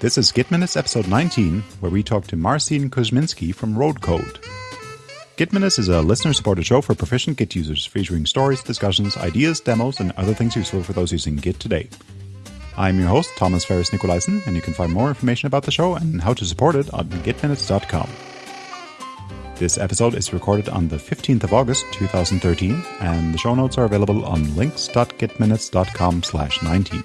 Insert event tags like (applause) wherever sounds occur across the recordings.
This is Git Minutes episode 19, where we talk to Marcin Kuzminski from RhodeCode. Git Minutes is a listener supported show for proficient Git users, featuring stories, discussions, ideas, demos, and other things useful for those using Git today. I'm your host, Thomas Ferris Nicolaisen, and you can find more information about the show and how to support it on gitminutes.com. This episode is recorded on the 15th of August 2013, and the show notes are available on links.gitminutes.com slash 19.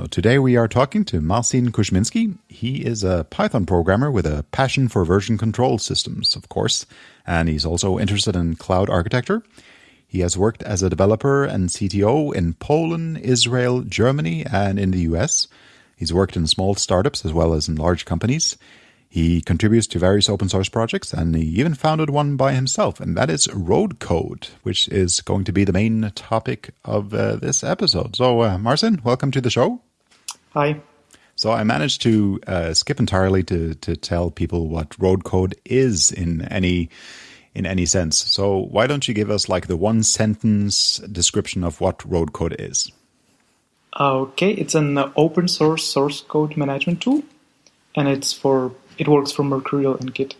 So today we are talking to Marcin Kuzminski. He is a Python programmer with a passion for version control systems, of course, and he's also interested in cloud architecture. He has worked as a developer and CTO in Poland, Israel, Germany, and in the US. He's worked in small startups as well as in large companies. He contributes to various open source projects and he even founded one by himself, and that is RhodeCode, which is going to be the main topic of uh, this episode. So, uh, Marcin, welcome to the show. Hi. So I managed to uh, skip entirely to to tell people what RhodeCode is in any in any sense. So why don't you give us like the one sentence description of what RhodeCode is? Okay, it's an open source source code management tool, and it's for it works for Mercurial and Git,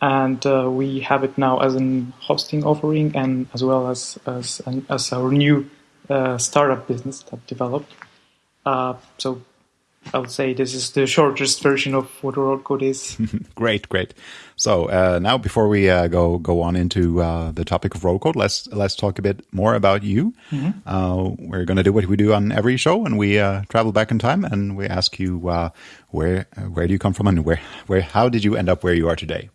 and uh, we have it now as an hosting offering and as well as as as our new uh, startup business that developed. Uh, so I would say this is the shortest version of what RhodeCode is. (laughs) great, great. So uh, now, before we uh, go go on into uh, the topic of RhodeCode, let's let's talk a bit more about you. Mm -hmm. we're going to do what we do on every show, and we uh, travel back in time, and we ask you where where do you come from, and where where how did you end up where you are today?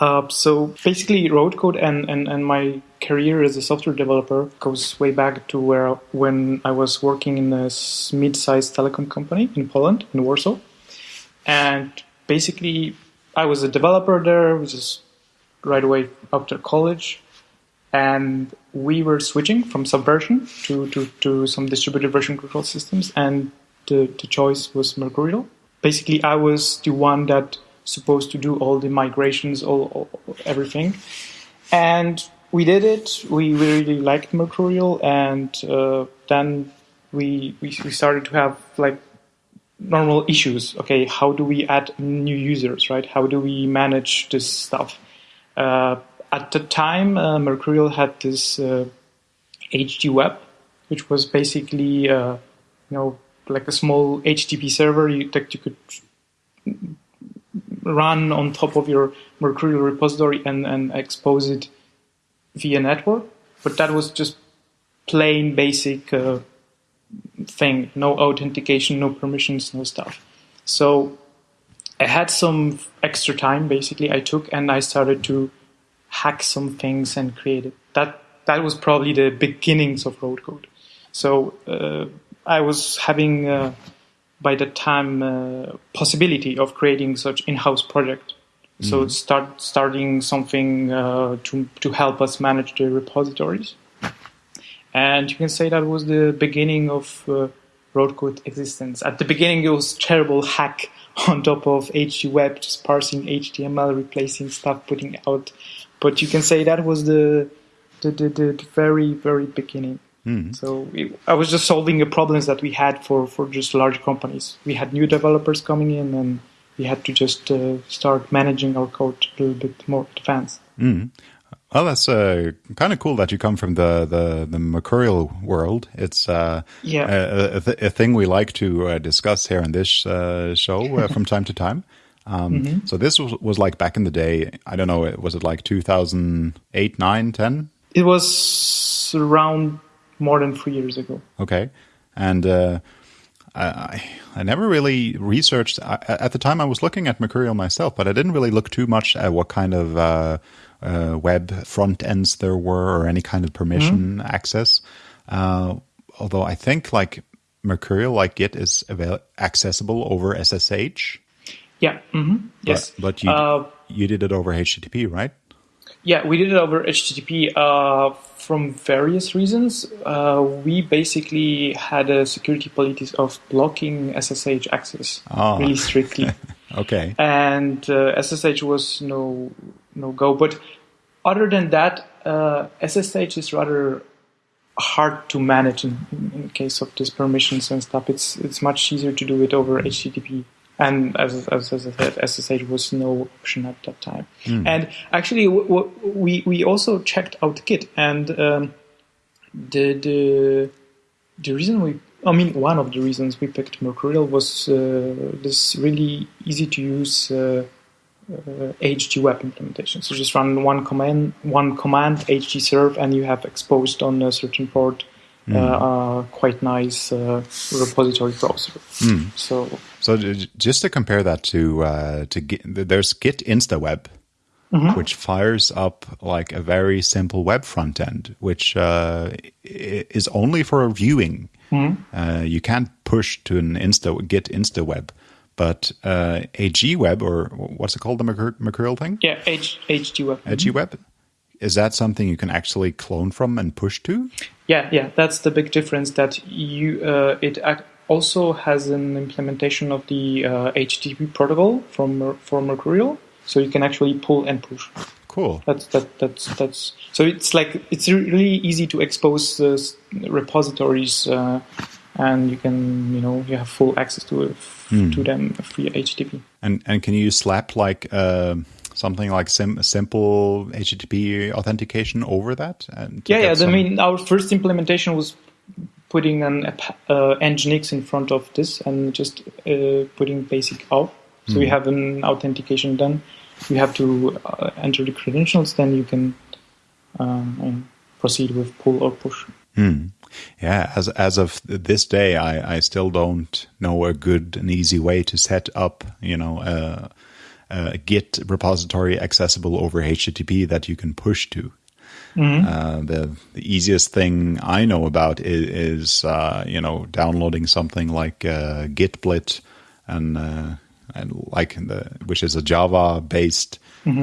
Uh, so basically, RhodeCode and, and, and my career as a software developer goes way back to where when I was working in a mid-sized telecom company in Poland, in Warsaw. And basically, I was a developer there, which is right away after college. And we were switching from Subversion to, to, to some distributed version control systems. And the, the choice was Mercurial. Basically, I was the one that supposed to do all the migrations, all, all, everything. And we did it. We really liked Mercurial, and uh, then we, we we started to have like normal issues. Okay, how do we add new users? Right? How do we manage this stuff? Uh, at the time, uh, Mercurial had this uh, HG Web, which was basically uh, you know like a small HTTP server you, that you could run on top of your Mercurial repository and, and expose it via network. But that was just plain basic uh, thing, no authentication, no permissions, no stuff. So I had some extra time basically I took and I started to hack some things and create it. That that was probably the beginnings of RhodeCode. So uh, I was having uh, by the time uh, possibility of creating such in-house project. Mm-hmm. So start starting something uh, to to help us manage the repositories, and you can say that was the beginning of uh, RhodeCode existence. At the beginning, it was terrible hack (laughs) on top of HG Web, just parsing HTML, replacing stuff, putting out. But you can say that was the the, the, the very very beginning. Mm. So it, I was just solving the problems that we had for, for just large companies. We had new developers coming in, and we had to just uh, start managing our code a little bit more advanced. Mm. Well, that's uh, kind of cool that you come from the the, the Mercurial world. It's uh, yeah. a, a, th- a, thing we like to uh, discuss here on this uh, show uh, (laughs) from time to time. Um, mm-hmm. So this was, was like back in the day. I don't know. Was it like 2008, 9, 10? It was around more than three years ago. Okay, and uh, I I never really researched I, at the time. I was looking at Mercurial myself, but I didn't really look too much at what kind of uh, uh, web front ends there were or any kind of permission mm-hmm. access. Uh, although I think like Mercurial, like Git, is avail- accessible over SSH. Yeah. Mm-hmm. Yes. But, but you uh, you did it over HTTP, right? Yeah, we did it over HTTP uh, from various reasons. Uh, we basically had a security policy of blocking SSH access oh. really strictly. (laughs) okay. And uh, SSH was no no go. But other than that, SSH uh, is rather hard to manage in, in case of these permissions and stuff. It's it's much easier to do it over HTTP. And as, as, as I said, SSH was no option at that time. Hmm. And actually, w- w- we we also checked out Git, and um, the the the reason we I mean, one of the reasons we picked Mercurial was uh, this really easy to use uh, uh, HG web implementation. So just run one command, one command HG serve, and you have exposed on a certain port uh, uh, quite nice uh, repository browser. So So just to compare that to uh, to Git, there's Git InstaWeb, which fires up like a very simple web front end, which uh, is only for viewing. Uh, you can't push to an Insta Git InstaWeb, but uh, AG Web or what's it called, the Mercur- Mercurial thing, yeah, H, HG web. AG Web. Is that something you can actually clone from and push to? Yeah, yeah, that's the big difference. That you uh, it also has an implementation of the uh, HTTP protocol from for Mercurial, so you can actually pull and push. Cool. That's that that's that's so it's like it's really easy to expose the repositories, uh, and you can you know you have full access to it, to them via HTTP. And and can you slap like uh, something like sim- simple HTTP authentication over that? And Yeah, yeah. I mean, our first implementation was putting an uh, Nginx in front of this and just uh, putting basic auth. So we have an authentication done. You have to uh, enter the credentials, then you can um, proceed with pull or push. Yeah, as as of this day, I, I still don't know a good and easy way to set up, you know, a, a Git repository accessible over HTTP that you can push to. Uh, the the easiest thing I know about is, is uh, you know downloading something like uh, Gitblit and uh, and like the which is a Java based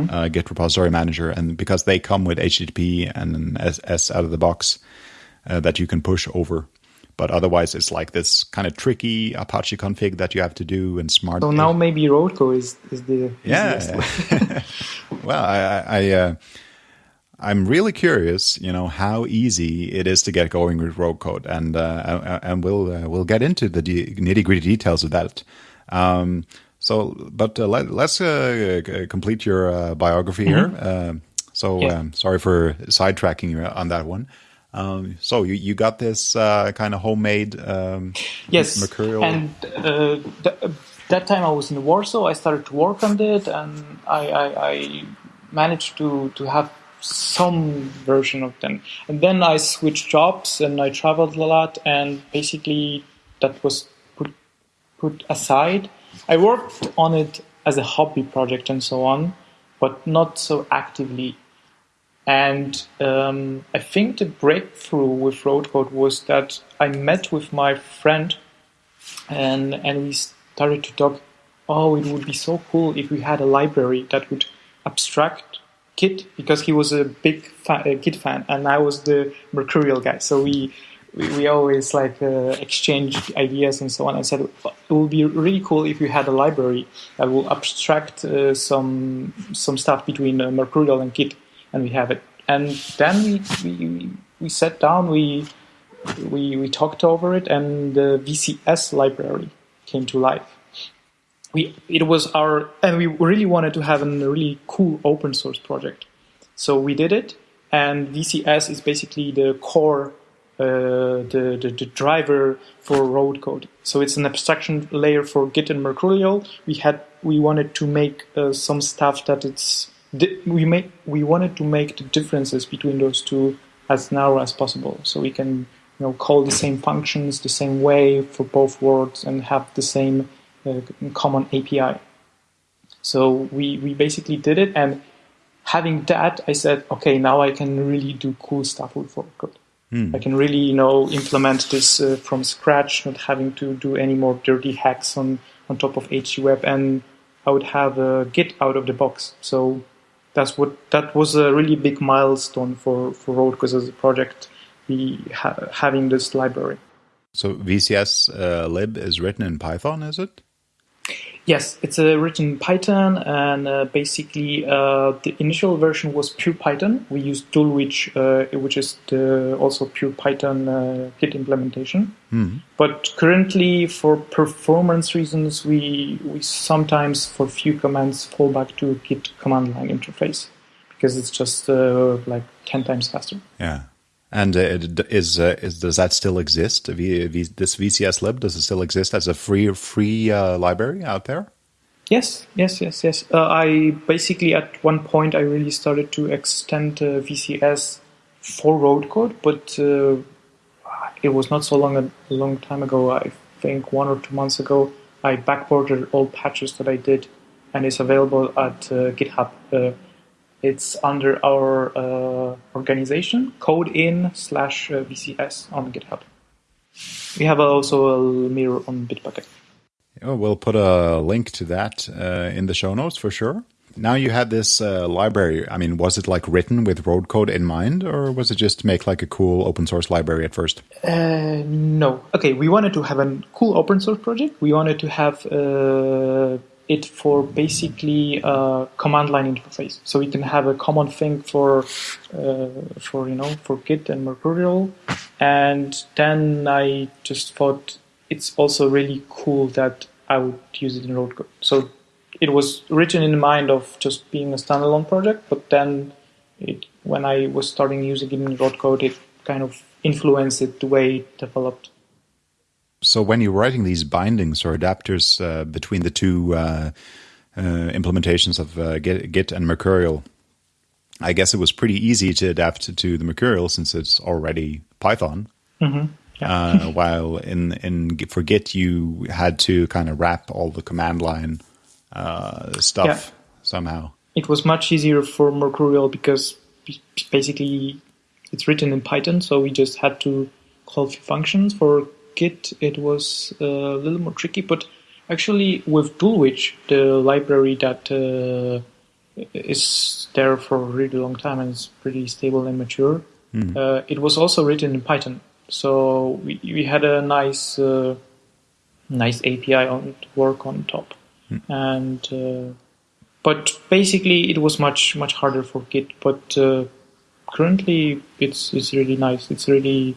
uh, Git repository manager, and because they come with HTTP and an SS out of the box uh, that you can push over. But otherwise, it's like this kind of tricky Apache config that you have to do and smart. So now maybe RhodeCode is, is the yeah. (laughs) well, I, I, uh, I'm really curious, you know, how easy it is to get going with RhodeCode, and uh, and we'll uh, we'll get into the de- nitty gritty details of that. Um, so, but uh, let, let's uh, complete your uh, biography here. Uh, so, Yeah. um, sorry for sidetracking you on that one. Um, so you, you got this uh, kind of homemade um, yes Mercurial. and uh, th- that time i was in warsaw i started to work on it and i, I, I managed to, to have some version of them and then i switched jobs and i traveled a lot and basically that was put put aside i worked on it as a hobby project and so on but not so actively and um, I think the breakthrough with RhodeCode was that I met with my friend and and we started to talk. Oh, it would be so cool if we had a library that would abstract Git because he was a big uh, Git fan and I was the Mercurial guy. So we we, we always like uh, exchanged ideas and so on. I said it would be really cool if we had a library that will abstract uh, some some stuff between uh, Mercurial and Git, and we have it. And then we we, we sat down, we we we talked over it, and the VCS library came to life. We it was our and we really wanted to have a really cool open source project, so we did it. And VCS is basically the core uh, the, the, the driver for RhodeCode. So it's an abstraction layer for Git and Mercurial. We had we wanted to make uh, some stuff that it's we make we wanted to make the differences between those two as narrow as possible, so we can you know call the same functions the same way for both words and have the same uh, common API. So we we basically did it, and having that, I said, okay, now I can really do cool stuff with code. I can really, you know, implement this uh, from scratch, not having to do any more dirty hacks on, on top of HGWeb, and I would have a Git out of the box. So that's what that was a really big milestone for for RhodeCode's as a project. We ha- having this library. so VCS uh, lib is written in Python, is it? Yes, it's uh, written in Python, and uh, basically uh, the initial version was pure Python. We used Dulwich, uh, which is the, also pure Python uh, Git implementation. Mhm. But currently, for performance reasons, we we sometimes for few commands fall back to Git command line interface because it's just uh, like ten times faster. Yeah. And uh, is uh, is does that still exist? V, v, this VCS lib does it still exist as a free free uh, library out there? Yes, yes, yes, yes. Uh, I basically at one point I really started to extend uh, VCS for RhodeCode, but uh, it was not so long a long time ago. I think one or two months ago, I backported all patches that I did, and it's available at GitHub. It's under our uh, organization, codein slash uh, VCS on GitHub. We have also a mirror on Bitbucket. Oh, we'll put a link to that uh, in the show notes for sure. Now you had this uh, library. I mean, was it like written with RhodeCode in mind, or was it just to make like a cool open source library at first? Uh, no. Okay, we wanted to have a cool open source project. We wanted to have uh, it for basically a command line interface, so we can have a common thing for uh, for you know for Git and Mercurial. And then I just thought it's also really cool that I would use it in RhodeCode. So it was written in the mind of just being a standalone project, but then it, when I was starting using it in RhodeCode, it kind of influenced it the way it developed. So when you're writing these bindings or adapters uh, between the two uh, uh, implementations of uh, Git, Git and Mercurial, I guess it was pretty easy to adapt to the Mercurial since it's already Python. Yeah. Uh, (laughs) while in in for Git you had to kind of wrap all the command line uh, stuff Yeah. somehow. it was much easier for Mercurial because basically it's written in Python, so we just had to call few functions. For Git, it was a little more tricky, but actually with Dulwich, the library that uh, is there for a really long time and is pretty stable and mature, uh, it was also written in Python. So we, we had a nice uh, nice API on to work on top, and uh, but basically it was much much harder for Git. But uh, currently it's it's really nice. It's really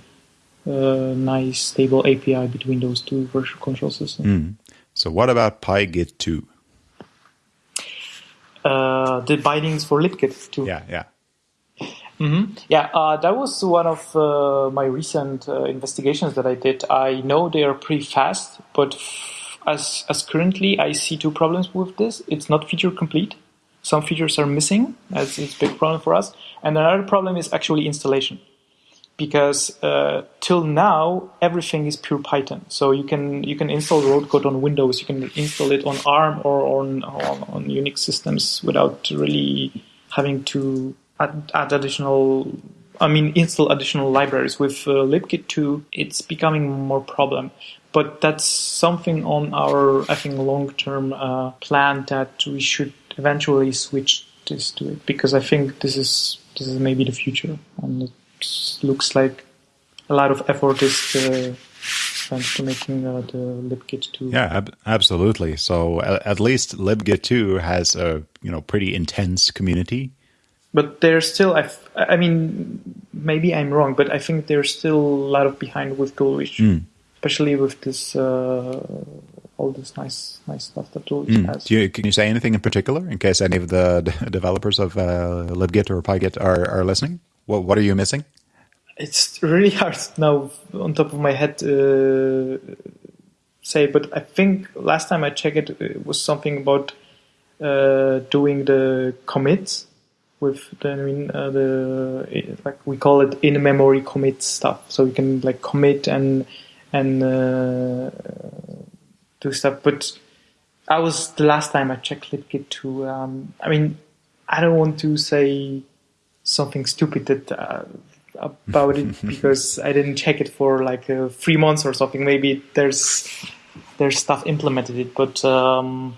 uh, nice stable API between those two version control systems. So what about PyGit 2? Uh, the bindings for libgit 2. Yeah, yeah. Yeah, uh, that was one of uh, my recent uh, investigations that I did. I know they are pretty fast, but f- as as currently, I see two problems with this. It's not feature complete. Some features are missing. That's it's a big problem for us. And another problem is actually installation, because uh, till now everything is pure Python. So you can you can install RhodeCode on Windows. You can install it on ARM or on on, on Unix systems without really having to add, add additional. I mean, install additional libraries with uh, libgit 2. It's becoming more problem, but that's something on our I think long term uh, plan that we should eventually switch this to it because I think this is this is maybe the future, looks like a lot of effort is uh, spent to making uh, the libgit 2. Yeah, ab- absolutely. So at, at least libgit 2 has a, you know, pretty intense community. but there's still I, f- I mean maybe I'm wrong but I think there's still a lot of behind with Dulwich especially with this uh, all this nice nice stuff that Dulwich has Do you, can you say anything in particular in case any of the d- developers of uh, libgit or pygit are, are listening? What, what are you missing? it's really hard now on top of my head uh, say but I think last time I checked it it was something about uh, doing the commits with the, I mean, uh, the like we call it in memory commit stuff. So you can like commit and and uh, do stuff. But I was the last time I checked libgit 2. Um, I mean, I don't want to say something stupid that. Uh, about it (laughs) because I didn't check it for like uh, three months or something. Maybe there's there's stuff implemented it, but um,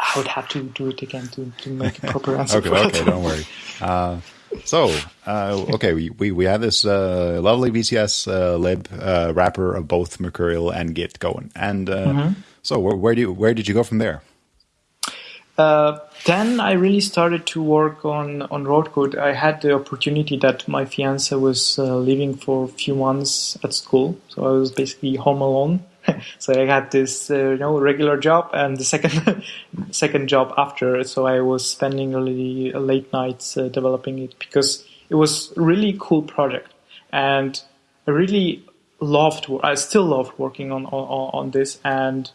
I would have to do it again to, to make a proper answer. Okay, okay, don't worry. Uh, so, uh, okay, we, we, we have this uh, lovely VCS uh, lib uh, wrapper of both Mercurial and Git going. And uh, So where do you, where did you go from there? Uh, then I really started to work on on RhodeCode. I had the opportunity that my fiance was uh, leaving for a few months at school, so I was basically home alone. (laughs) so I had this uh, you know regular job and the second (laughs) second job after. So I was spending really late nights uh, developing it because it was really cool project, and I really loved. I still love working on on, on this and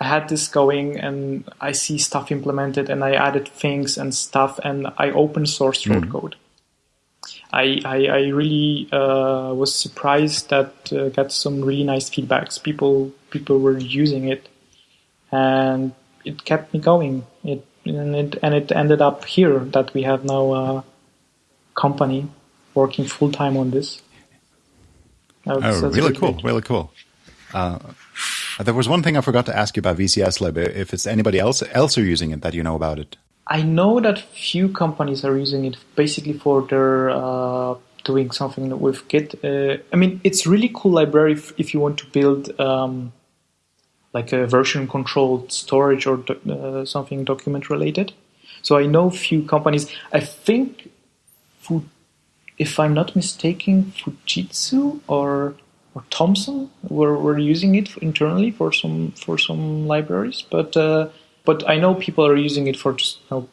I had this going and I see stuff implemented and I added things and stuff and I open sourced road mm. code. I, I, I really uh, was surprised that uh, got some really nice feedbacks. People people were using it, and it kept me going. It and it and it ended up here that we have now a company working full time on this. Oh, really cool! Really cool. Uh, there was one thing I forgot to ask you about VCS Lib. If it's anybody else else are using it that you know about it. I know that few companies are using it basically for their uh, doing something with Git. Uh, I mean, it's really cool library if, if you want to build um, like a version controlled storage or do, uh, something document related. So I know few companies. I think, if I'm not mistaken, Fujitsu or or Thomson were, were using it internally for some for some libraries, but uh, but I know people are using it for just you know,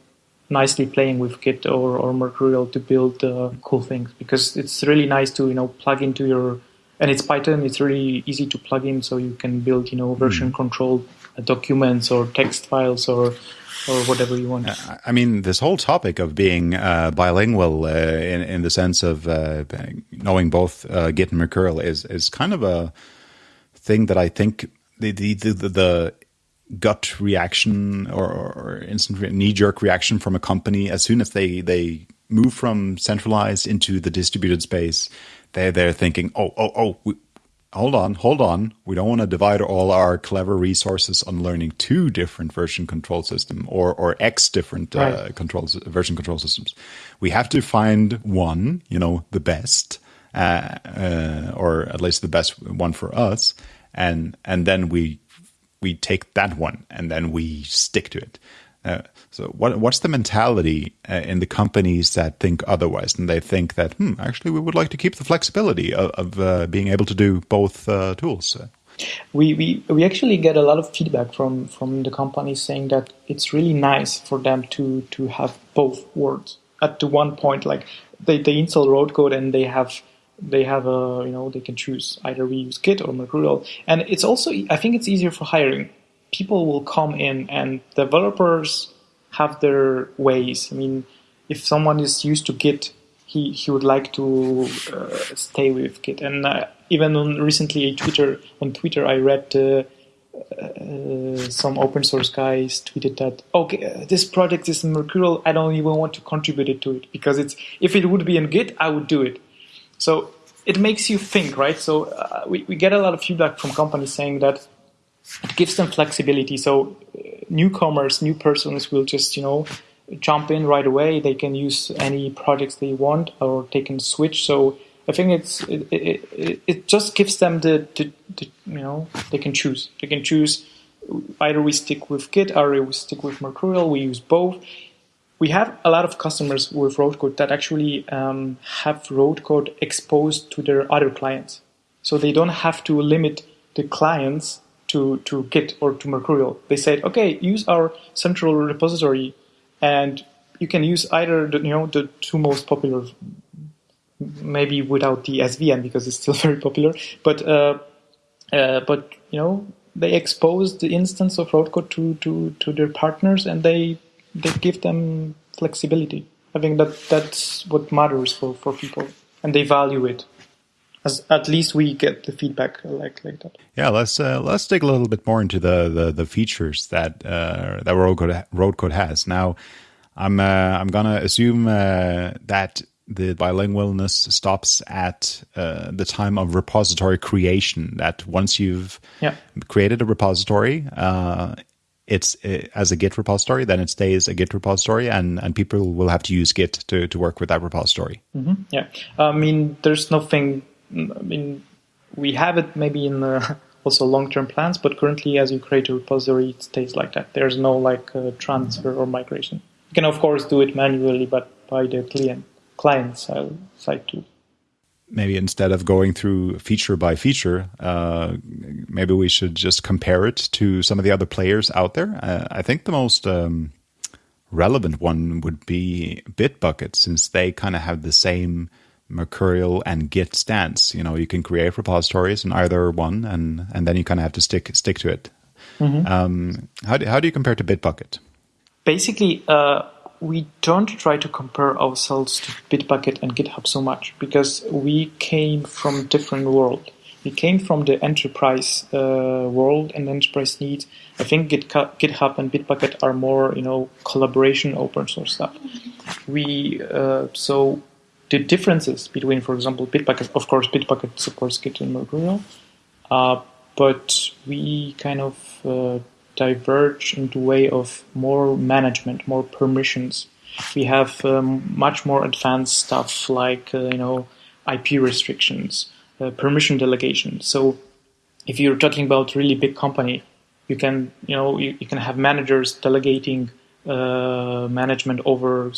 nicely playing with Git or, or Mercurial to build uh, cool things because it's really nice to you know plug into your and it's Python. It's really easy to plug in, so you can build you know version mm. controlled documents or text files or or whatever you want. I mean, this whole topic of being uh, bilingual uh, in in the sense of uh, knowing both uh, Git and Mercurial is is kind of a thing that I think the the the, the gut reaction or, or instant knee jerk reaction from a company as soon as they they move from centralized into the distributed space, they they're thinking, oh oh oh, hold on, hold on. We don't want to divide all our clever resources on learning two different version control system or or X different uh, right. uh, controls version control systems. We have to find one, you know, the best, uh, uh, or at least the best one for us, and and then we we take that one and then we stick to it. Uh, so what, what's the mentality uh, in the companies that think otherwise? And they think that hmm, actually we would like to keep the flexibility of, of uh, being able to do both uh, tools? We, we we actually get a lot of feedback from from the companies saying that it's really nice for them to to have both words at the one point like they, they install RhodeCode and they have they have a you know they can choose either we use Git or Mercurial. And it's also I think it's easier for hiring people will come in and developers have their ways. I mean, if someone is used to Git, he, he would like to uh, stay with Git. And uh, even on recently Twitter on Twitter, I read uh, uh some open source guys tweeted that okay, uh, this project is Mercurial. I don't even want to contribute it to it because it's if it would be in Git, I would do it. So it makes you think, right? So uh, we we get a lot of feedback from companies saying that it gives them flexibility. So uh, newcomers, new persons will just, you know, jump in right away. They can use any projects they want or they can switch. So I think it's it, it, it just gives them the, the, the, you know they can choose. They can choose either we stick with Git or we stick with Mercurial. We use both. We have a lot of customers with RhodeCode that actually um, have RhodeCode exposed to their other clients, so they don't have to limit the clients to, to Git or to Mercurial. They said, okay, use our central repository and you can use either the, you know, the two most popular, maybe without the SVN because it's still (laughs) very popular, but, uh, uh, but, you know, they expose the instance of RhodeCode to, to, to their partners and they, they give them flexibility. I think that that's what matters for, for people and they value it as at least we get the feedback like like that. Yeah, let's uh, let's dig a little bit more into the the, the features that uh, that RhodeCode road code has. Now, I'm uh, I'm gonna assume uh, that the bilingualness stops at uh, the time of repository creation. That once you've yeah. created a repository. Uh, it's as a Git repository, then it stays a Git repository, and, and people will have to use Git to, to work with that repository. Mm-hmm. Yeah, I mean, there's nothing I mean, we have it maybe in the (laughs) also long-term plans, but currently, as you create a repository, it stays like that. There's no like uh, transfer or migration. You can of course do it manually, but by the client client side too. Maybe instead of going through feature by feature, uh, maybe we should just compare it to some of the other players out there. Uh, I think the most um, relevant one would be Bitbucket, since they kind of have the same Mercurial and Git stance. You know, you can create repositories in either one, and and then you kind of have to stick stick to it. Mm-hmm. Um, how do how do you compare to Bitbucket? Basically, uh, we don't try to compare ourselves to Bitbucket and GitHub so much because we came from different world. We came from the enterprise uh, world and enterprise needs. I think GitHub and Bitbucket are more, you know, collaboration, open source stuff. We uh, so the differences between, for example, Bitbucket. Of course, Bitbucket supports Git and Mercurial, uh, but we kind of uh, diverge into way of more management, more permissions. We have um, much more advanced stuff like uh, you know IP restrictions, uh, permission delegation. So if you're talking about really big company, you can you know you, you can have managers delegating uh, management over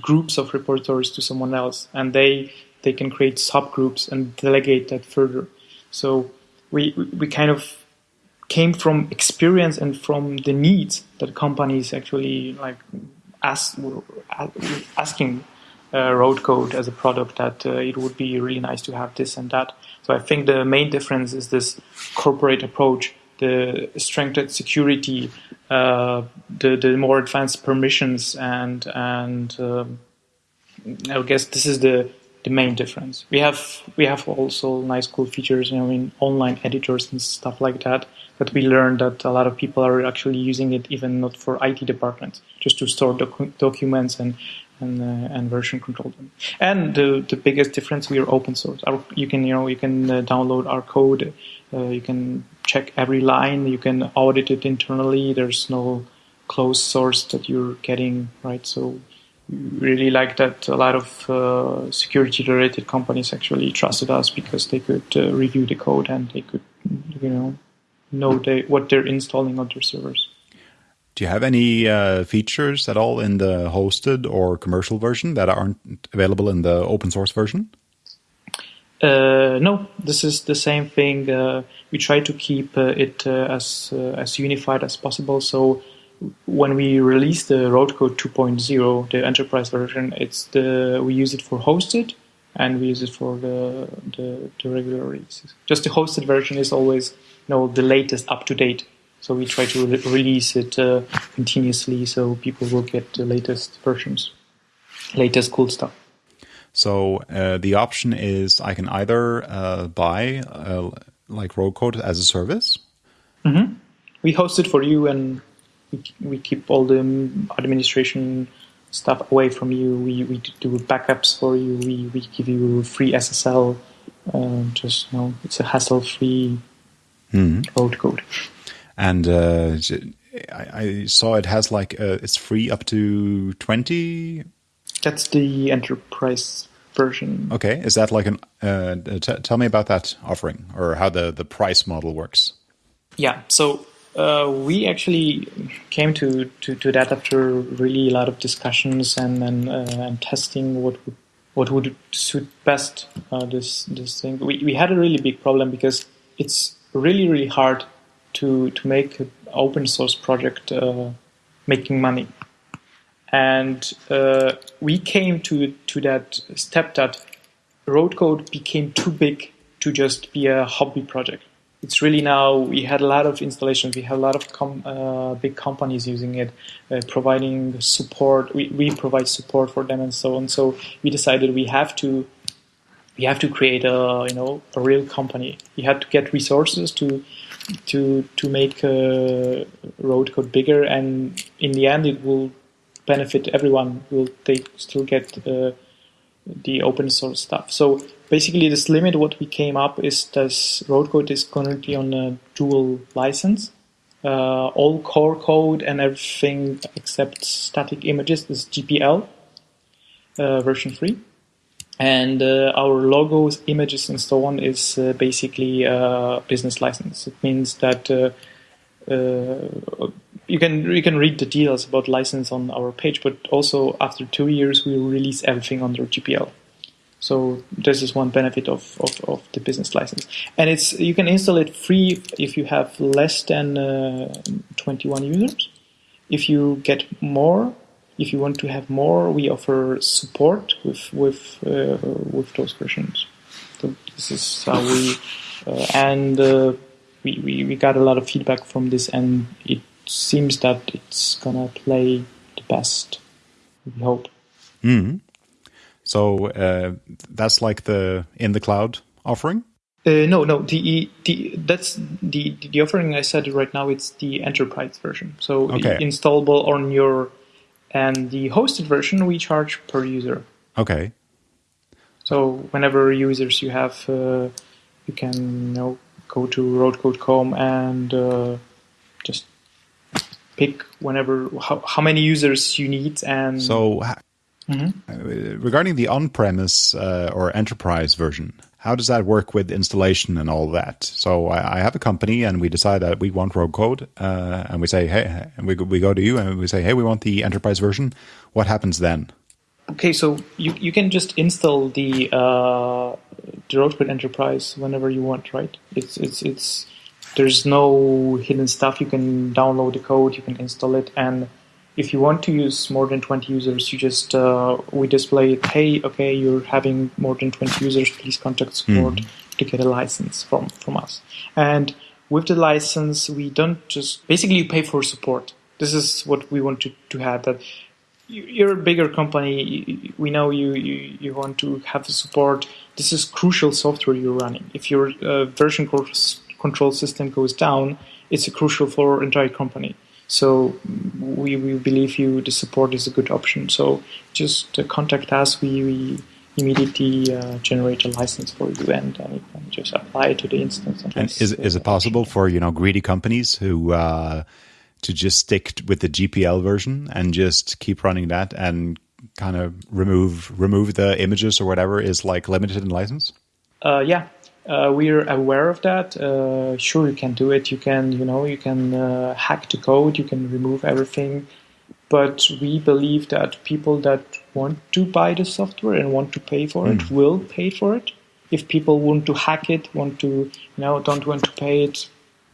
groups of repositories to someone else, and they they can create subgroups and delegate that further. So we we kind of came from experience and from the needs that companies actually like ask, asking uh, RhodeCode as a product that uh, it would be really nice to have this and that. So I think the main difference is this corporate approach, the strengthened security, uh, the the more advanced permissions, and and um, I guess this is the the main difference. We have we have also nice cool features, you know, in online editors and stuff like that but we learned that a lot of people are actually using it even not for IT departments, just to store docu- documents and and, uh, and version control them. And the the biggest difference, we are open source. Our, you can you know you can uh, download our code, uh, you can check every line, you can audit it internally. There's no closed source that you're getting right. So really like that a lot of uh, security related companies actually trusted us because they could uh, review the code and they could you know know they, what they're installing on their servers. Do you have any uh, features at all in the hosted or commercial version that aren't available in the open source version? Uh, no, this is the same thing. Uh, we try to keep uh, it uh, as uh, as unified as possible. So when we release the RhodeCode 2.0, the enterprise version, it's the we use it for hosted and we use it for the the, the regular releases. Just the hosted version is always know the latest up to date. So we try to re- release it uh, continuously so people will get the latest versions, latest cool stuff. So uh, the option is I can either uh, buy uh, like RhodeCode as a service. Mm-hmm. We host it for you, and we, we keep all the administration stuff away from you. We we do backups for you. We we give you free SSL. Uh, just you know, it's a hassle-free mm. RhodeCode. And uh, I, I, saw it has like uh, it's free up to twenty. That's the enterprise version. Okay, is that like an? Uh, tell me about that offering or how the the price model works. Yeah, so uh, we actually came to, to, to, that after really a lot of discussions and and, uh, and testing what would what would suit best uh, this this thing. We we had a really big problem because it's really really hard to to make an open source project uh, making money and uh, we came to to that step that RhodeCode became too big to just be a hobby project. It's really now we had a lot of installations. We have a lot of com, uh, big companies using it uh, providing support. We, we provide support for them and so on. So we decided we have to we have to create a you know a real company. We had to get resources to to to make uh, RhodeCode bigger, and in the end, it will benefit everyone. Will they still get uh, the open source stuff? So basically, this limit what we came up is this RhodeCode is currently on a dual license. Uh, all core code and everything except static images is GPL uh, version three and uh, our logos, images, and so on is uh, basically a business license. It means that uh, uh, you can you can read the details about license on our page, but also after two years we release everything under GPL. So this is one benefit of, of, of, the business license, and it's you can install it free if you have less than uh, 21 users. If you get more, if you want to have more, we offer support with with uh, with those versions. So this is how we uh, and uh, we, we we got a lot of feedback from this, and it seems that it's gonna play the best. We hope. Mm. So uh, that's like the in the cloud offering. Uh, no, no. The, the that's the the offering I said right now. It's the enterprise version. So Okay. installable on your and the hosted version we charge per user. Okay. So whenever users you have, uh, you can you know go to rhodecode.com and uh, pick whenever how, how many users you need and So Mhm. uh, regarding the on-premise uh, or enterprise version, how does that work with installation and all that? So I, I have a company and we decide that we want RhodeCode, uh, and we say, hey, and we go, we go to you and we say, hey, we want the enterprise version. What happens then? Okay, so you, you can just install the uh, the RhodeCode Enterprise whenever you want, right? It's it's it's there's no hidden stuff. You can download the code, you can install it, and if you want to use more than 20 users, you just uh, we display it. Hey, okay, you're having more than 20 users. Please contact support to get a license from from us. And with the license, we don't just basically you pay for support. This is what we want to, to have that you- you're a bigger company. We know you, you, you want to have the support. This is crucial software you're running. If your uh, version co- control system goes down, it's crucial for our entire company. So we, we believe you the support is a good option. So just contact us. We, we immediately uh, generate a license for you and, and you can just apply it to the instance. And that's, is is it possible for you know greedy companies who uh, to just stick with the GPL version and just keep running that and kind of remove remove the images or whatever is like limited in license? Uh, yeah, uh, we're aware of that. Uh, sure, you can do it. You can, you know, you can uh, hack the code. You can remove everything. But we believe that people that want to buy the software and want to pay for it will pay for it. If people want to hack it, want to, you know, don't want to pay it,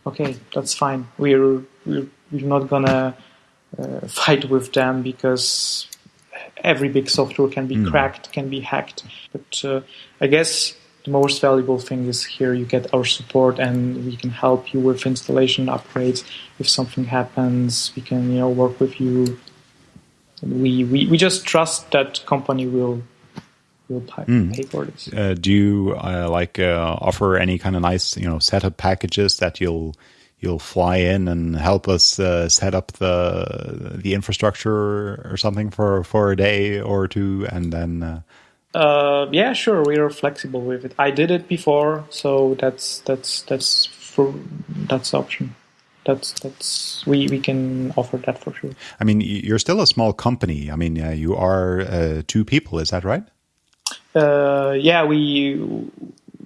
okay, that's fine. We're we're, we're not gonna uh, fight with them because every big software can be cracked, can be hacked. But uh, I guess the most valuable thing is here you get our support and we can help you with installation upgrades. If something happens, we can you know work with you. We, we, we just trust that company will will pay, pay for this. Uh, do you uh, like uh, offer any kind of nice you know setup packages that you'll you'll fly in and help us uh, set up the the infrastructure or something for for a day or two and then uh, Uh, yeah, sure. We are flexible with it. I did it before, so that's that's that's for that's the option. That's that's we we can offer that for sure. I mean you're still a small company. I mean uh, you are uh, two people, is that right? Uh, yeah, we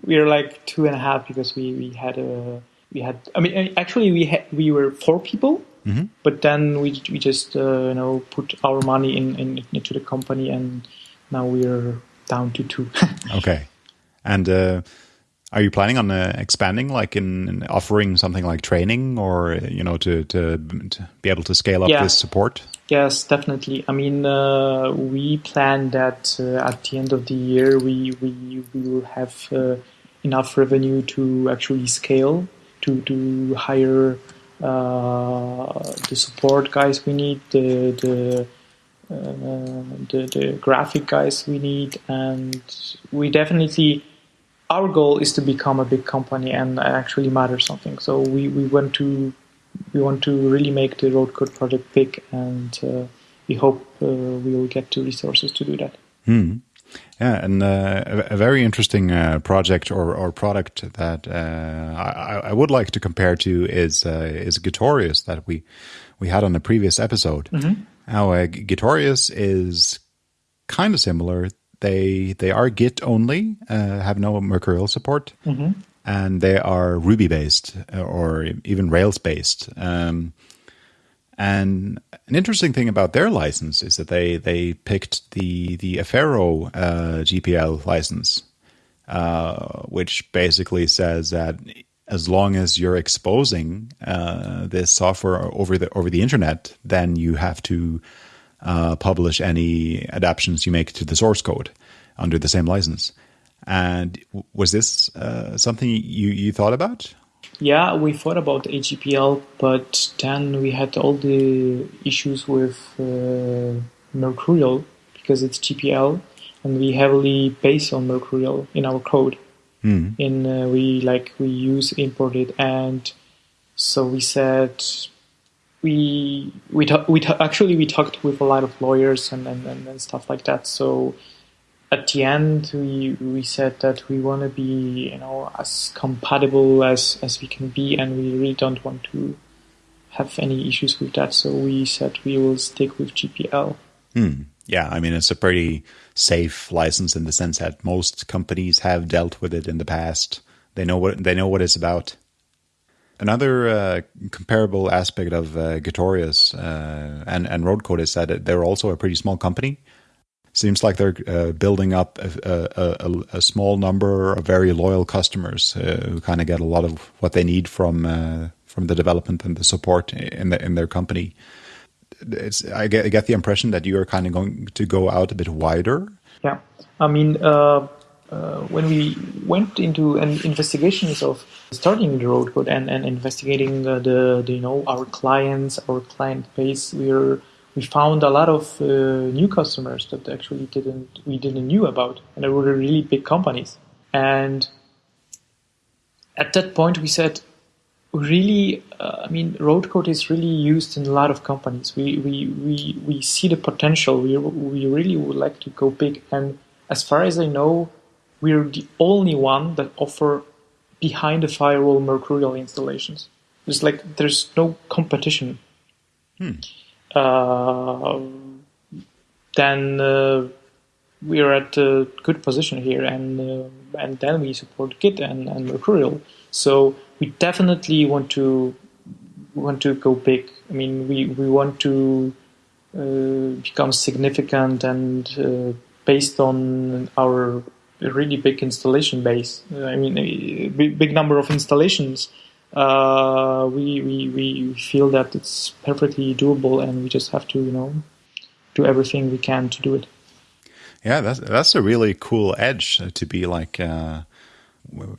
we are like two and a half because we we had a we had. I mean, actually, we had we were four people, but then we we just uh, you know put our money in, in into the company, and now we're down to two. (laughs) Okay. And uh, are you planning on uh, expanding, like in, in offering something like training, or you know, to to, to be able to scale up Yeah. this support? Yes, definitely. I mean, uh, we plan that uh, at the end of the year, we we, we will have uh, enough revenue to actually scale to to hire uh, the support guys we need, the the, the the graphic guys we need, and we definitely. Our goal is to become a big company and actually matter something. So we, we want to we want to really make the RhodeCode project big, and uh, we hope uh, we will get the resources to do that. Yeah, and uh, a, a very interesting uh, project or, or product that uh, I, I would like to compare to is uh, is Gitorious that we we had on the previous episode. Now, uh, Gitorious is kind of similar. they they are Git only, uh, have no Mercurial support, and they are Ruby based or even Rails based. Um, and an interesting thing about their license is that they they picked the the Affero uh, GPL license, uh, which basically says that as long as you're exposing uh, this software over the over the internet, then you have to uh, publish any adaptations you make to the source code under the same license. And was this uh, something you you thought about? Yeah, we thought about AGPL, but then we had all the issues with uh, Mercurial because it's GPL, and we heavily base on Mercurial in our code. Mm. In uh, we like we use imported, and so we said we we ta- we ta- actually we talked with a lot of lawyers and, and, and, and stuff like that. So at the end we we said that we want to be you know as compatible as as we can be and we really don't want to have any issues with that so we said we will stick with gpl Hmm. Yeah, I mean it's a pretty safe license in the sense that most companies have dealt with it in the past. They know what they know what it's about. Another uh, comparable aspect of uh, Gitorious uh, and and RhodeCode is that they're also a pretty small company. Seems like they're uh, building up a, a, a, a, small number of very loyal customers uh, who kind of get a lot of what they need from uh, from the development and the support in the, in their company. It's, I get, I get the impression that you are kind of going to go out a bit wider. Yeah, I mean, uh, uh, when we went into an investigations of starting the RhodeCode and, and investigating uh, the, the, you know our clients, our client base, we're we found a lot of uh, new customers that actually didn't we didn't knew about, and they were really big companies. And at that point, we said, really, uh, I mean, RhodeCode is really used in a lot of companies. We we we, we see the potential. We we really would like to go big. And as far as I know, we're the only one that offer behind the firewall Mercurial installations. It's like there's no competition. Hmm. Uh, then uh, we're at a good position here, and uh, and then we support Git and, and Mercurial. So we definitely want to want to go big. I mean, we we want to uh, become significant and uh, based on our really big installation base. I mean, a big number of installations uh, we, we, we feel that it's perfectly doable and we just have to, you know, do everything we can to do it. Yeah, that's, that's a really cool edge to be like, uh,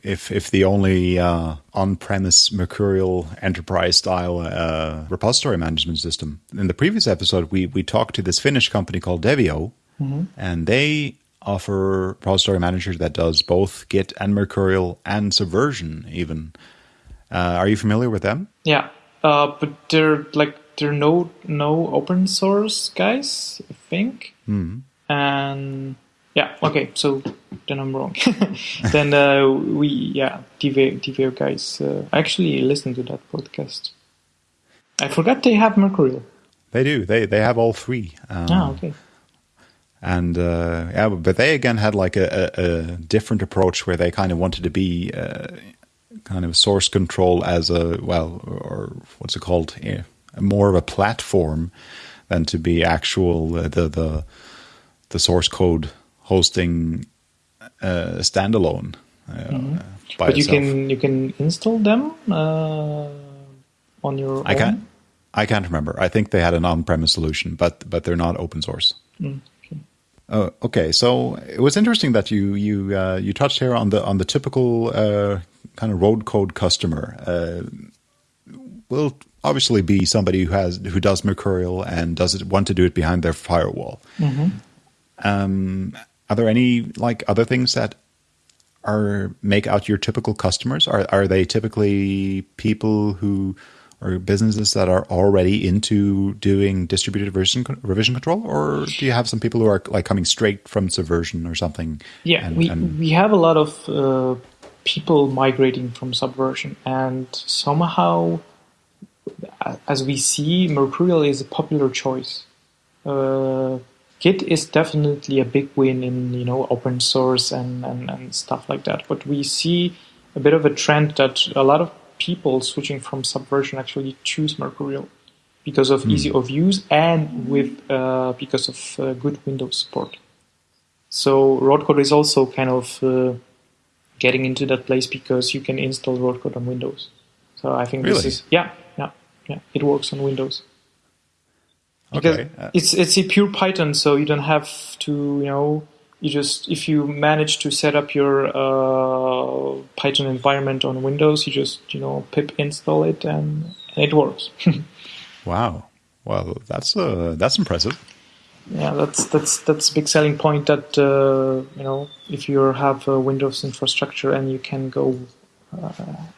if, if the only, uh, on-premise Mercurial enterprise style, uh, repository management system. In the previous episode, we, we talked to this Finnish company called Deveo mm-hmm. and they offer repository manager that does both Git and Mercurial and Subversion even. Uh, are you familiar with them? Yeah, uh, but they're like they're no no open source guys, I think. Mm. And yeah, okay, so then I'm wrong. (laughs) then uh, we yeah Deveo guys. Uh, actually listen to that podcast. I forgot they have Mercurial. They do. They they have all three. Um, ah, okay. And uh, yeah, but they again had like a, a, a, different approach where they kind of wanted to be uh, kind of source control as a well or what's it called yeah, more of a platform than to be actual uh, the the the source code hosting uh, standalone uh, mm-hmm. but you can you can install them uh, on your I own? can't I can't remember I think they had an on-premise solution but but they're not open source mm, okay. Oh, okay. So it was interesting that you you uh, you touched here on the on the typical uh, kind of RhodeCode customer. Uh, will obviously be somebody who has who does Mercurial and does it want to do it behind their firewall. Mm-hmm. Um, are there any like other things that are make out your typical customers? Are are they typically people who or businesses that are already into doing distributed version revision control, or do you have some people who are like coming straight from Subversion or something? Yeah, and, we and we have a lot of uh, people migrating from Subversion, and somehow, as we see, Mercurial is a popular choice. Uh, Git is definitely a big win in you know open source and, and, and stuff like that. But we see a bit of a trend that a lot of people switching from Subversion actually choose Mercurial because of mm. easy of use and with uh, because of uh, good Windows support. So RhodeCode is also kind of uh, getting into that place because you can install RhodeCode on Windows. So I think really? this is yeah yeah yeah it works on Windows. Because okay. Uh, it's it's a pure Python, so you don't have to you know you just if you manage to set up your uh, Python environment on Windows, you just you know pip install it and, and it works. (laughs) wow, well that's uh, that's impressive. Yeah, that's that's that's a big selling point. That uh, you know if you have a Windows infrastructure and you can go uh,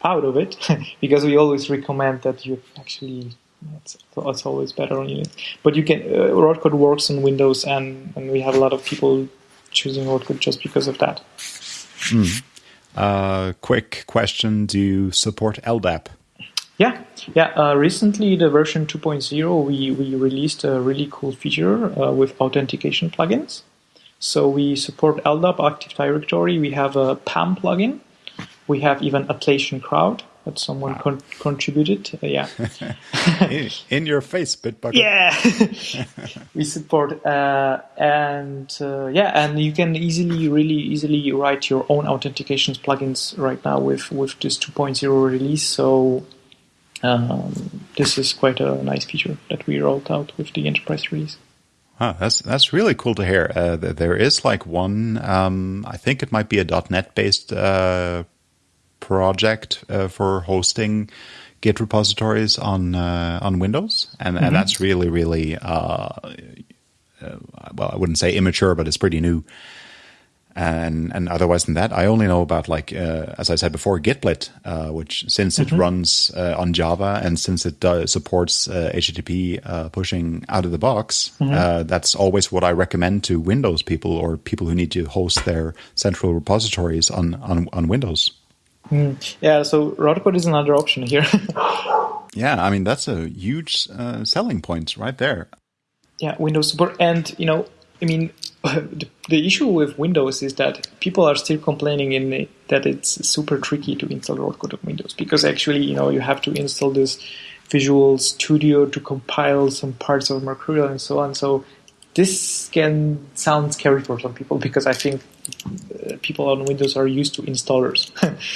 out of it, (laughs) because we always recommend that you actually it's, it's always better on Unix. But you can uh, RhodeCode works on Windows, and, and we have a lot of people choosing RhodeCode just because of that. Mm. Uh, quick question: Do you support LDAP? Yeah, yeah. Uh, recently, the version 2.0, we we released a really cool feature uh, with authentication plugins. So we support LDAP Active Directory. We have a PAM plugin. We have even Atlassian Crowd that someone con- contributed. Uh, yeah. (laughs) in, in, your face, Bitbucket. Yeah. (laughs) we support uh, and uh, yeah, and you can easily, really easily write your own authentications plugins right now with with this 2.0 release. So um, this is quite a nice feature that we rolled out with the enterprise release. That's that's really cool to hear. Uh, there is like one, um, I think it might be a .NET based uh, project uh, for hosting Git repositories on uh, on Windows, and, mm-hmm. and that's really really uh, uh, well, I wouldn't say immature, but it's pretty new. And and otherwise than that, I only know about like uh, as I said before, Gitblit, uh, which since mm-hmm. it runs on Java and since it supports HTTP pushing out of the box, mm-hmm. that's always what I recommend to Windows people or people who need to host their central repositories on on, on Windows. Mm. Yeah, so RhodeCode is another option here. (laughs) yeah, I mean that's a huge uh, selling point right there. Yeah, Windows support, and you know, I mean, (laughs) the, the, issue with Windows is that people are still complaining in the, that it's super tricky to install RhodeCode on Windows because actually, you know, you have to install this Visual Studio to compile some parts of Mercurial and so on. So this can sound scary for some people because I think uh, people on Windows are used to installers.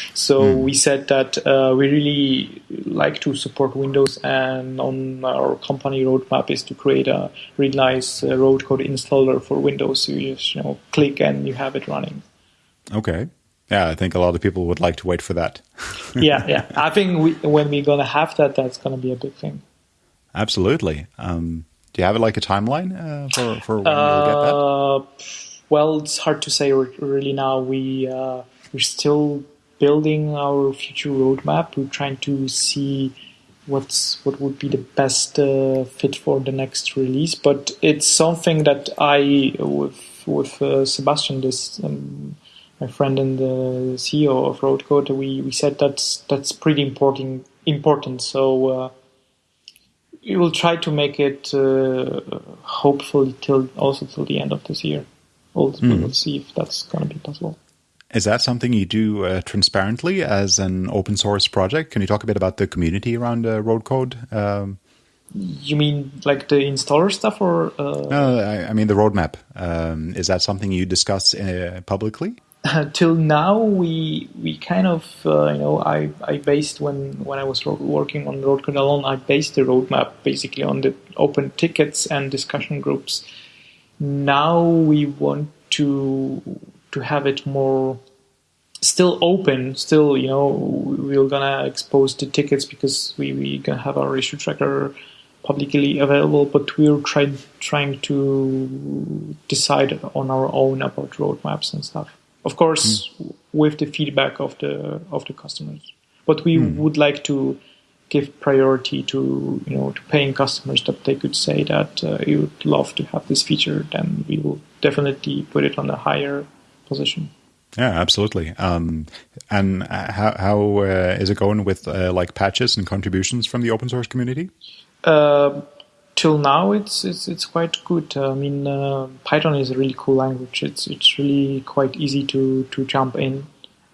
(laughs) so mm. we said that uh, we really like to support Windows, and on our company roadmap is to create a really nice uh, RhodeCode installer for Windows. So you just you know click and you have it running. Okay. Yeah, I think a lot of people would like to wait for that. (laughs) yeah, yeah. I (laughs) think we, when we're gonna have that, that's gonna be a big thing. Absolutely. Um, do you have like a timeline uh, for for when uh, you'll get that? Uh, well, it's hard to say really now. We uh, we're still building our future roadmap. We're trying to see what's what would be the best uh, fit for the next release. But it's something that I with with uh, Sebastian, this um, my friend and the CEO of RhodeCode, we we said that's that's pretty important important. So we will try to make it uh, hopefully till also till the end of this year. We'll, mm. we'll see if that's going to be possible. Is that something you do uh, transparently as an open source project? Can you talk a bit about the community around uh, RhodeCode? Um, you mean like the installer stuff, or? Uh... No, I, I, mean the roadmap. Um, is that something you discuss uh, publicly? (laughs) till now we we kind of uh, you know I, I based when when I was working on RhodeCode alone I based the roadmap basically on the open tickets and discussion groups. Now we want to to have it more still open, still you know we're gonna expose the tickets because we we gonna have our issue tracker publicly available, but we're trying trying to decide on our own about roadmaps and stuff. Of course, mm. with the feedback of the of the customers. But we mm. would like to give priority to you know to paying customers that they could say that uh, you would love to have this feature. Then we will definitely put it on a higher position. Yeah, absolutely. Um, and uh, how how uh, is it going with uh, like patches and contributions from the open source community? Uh, till now, it's it's it's quite good. I mean, uh, Python is a really cool language. It's it's really quite easy to to jump in,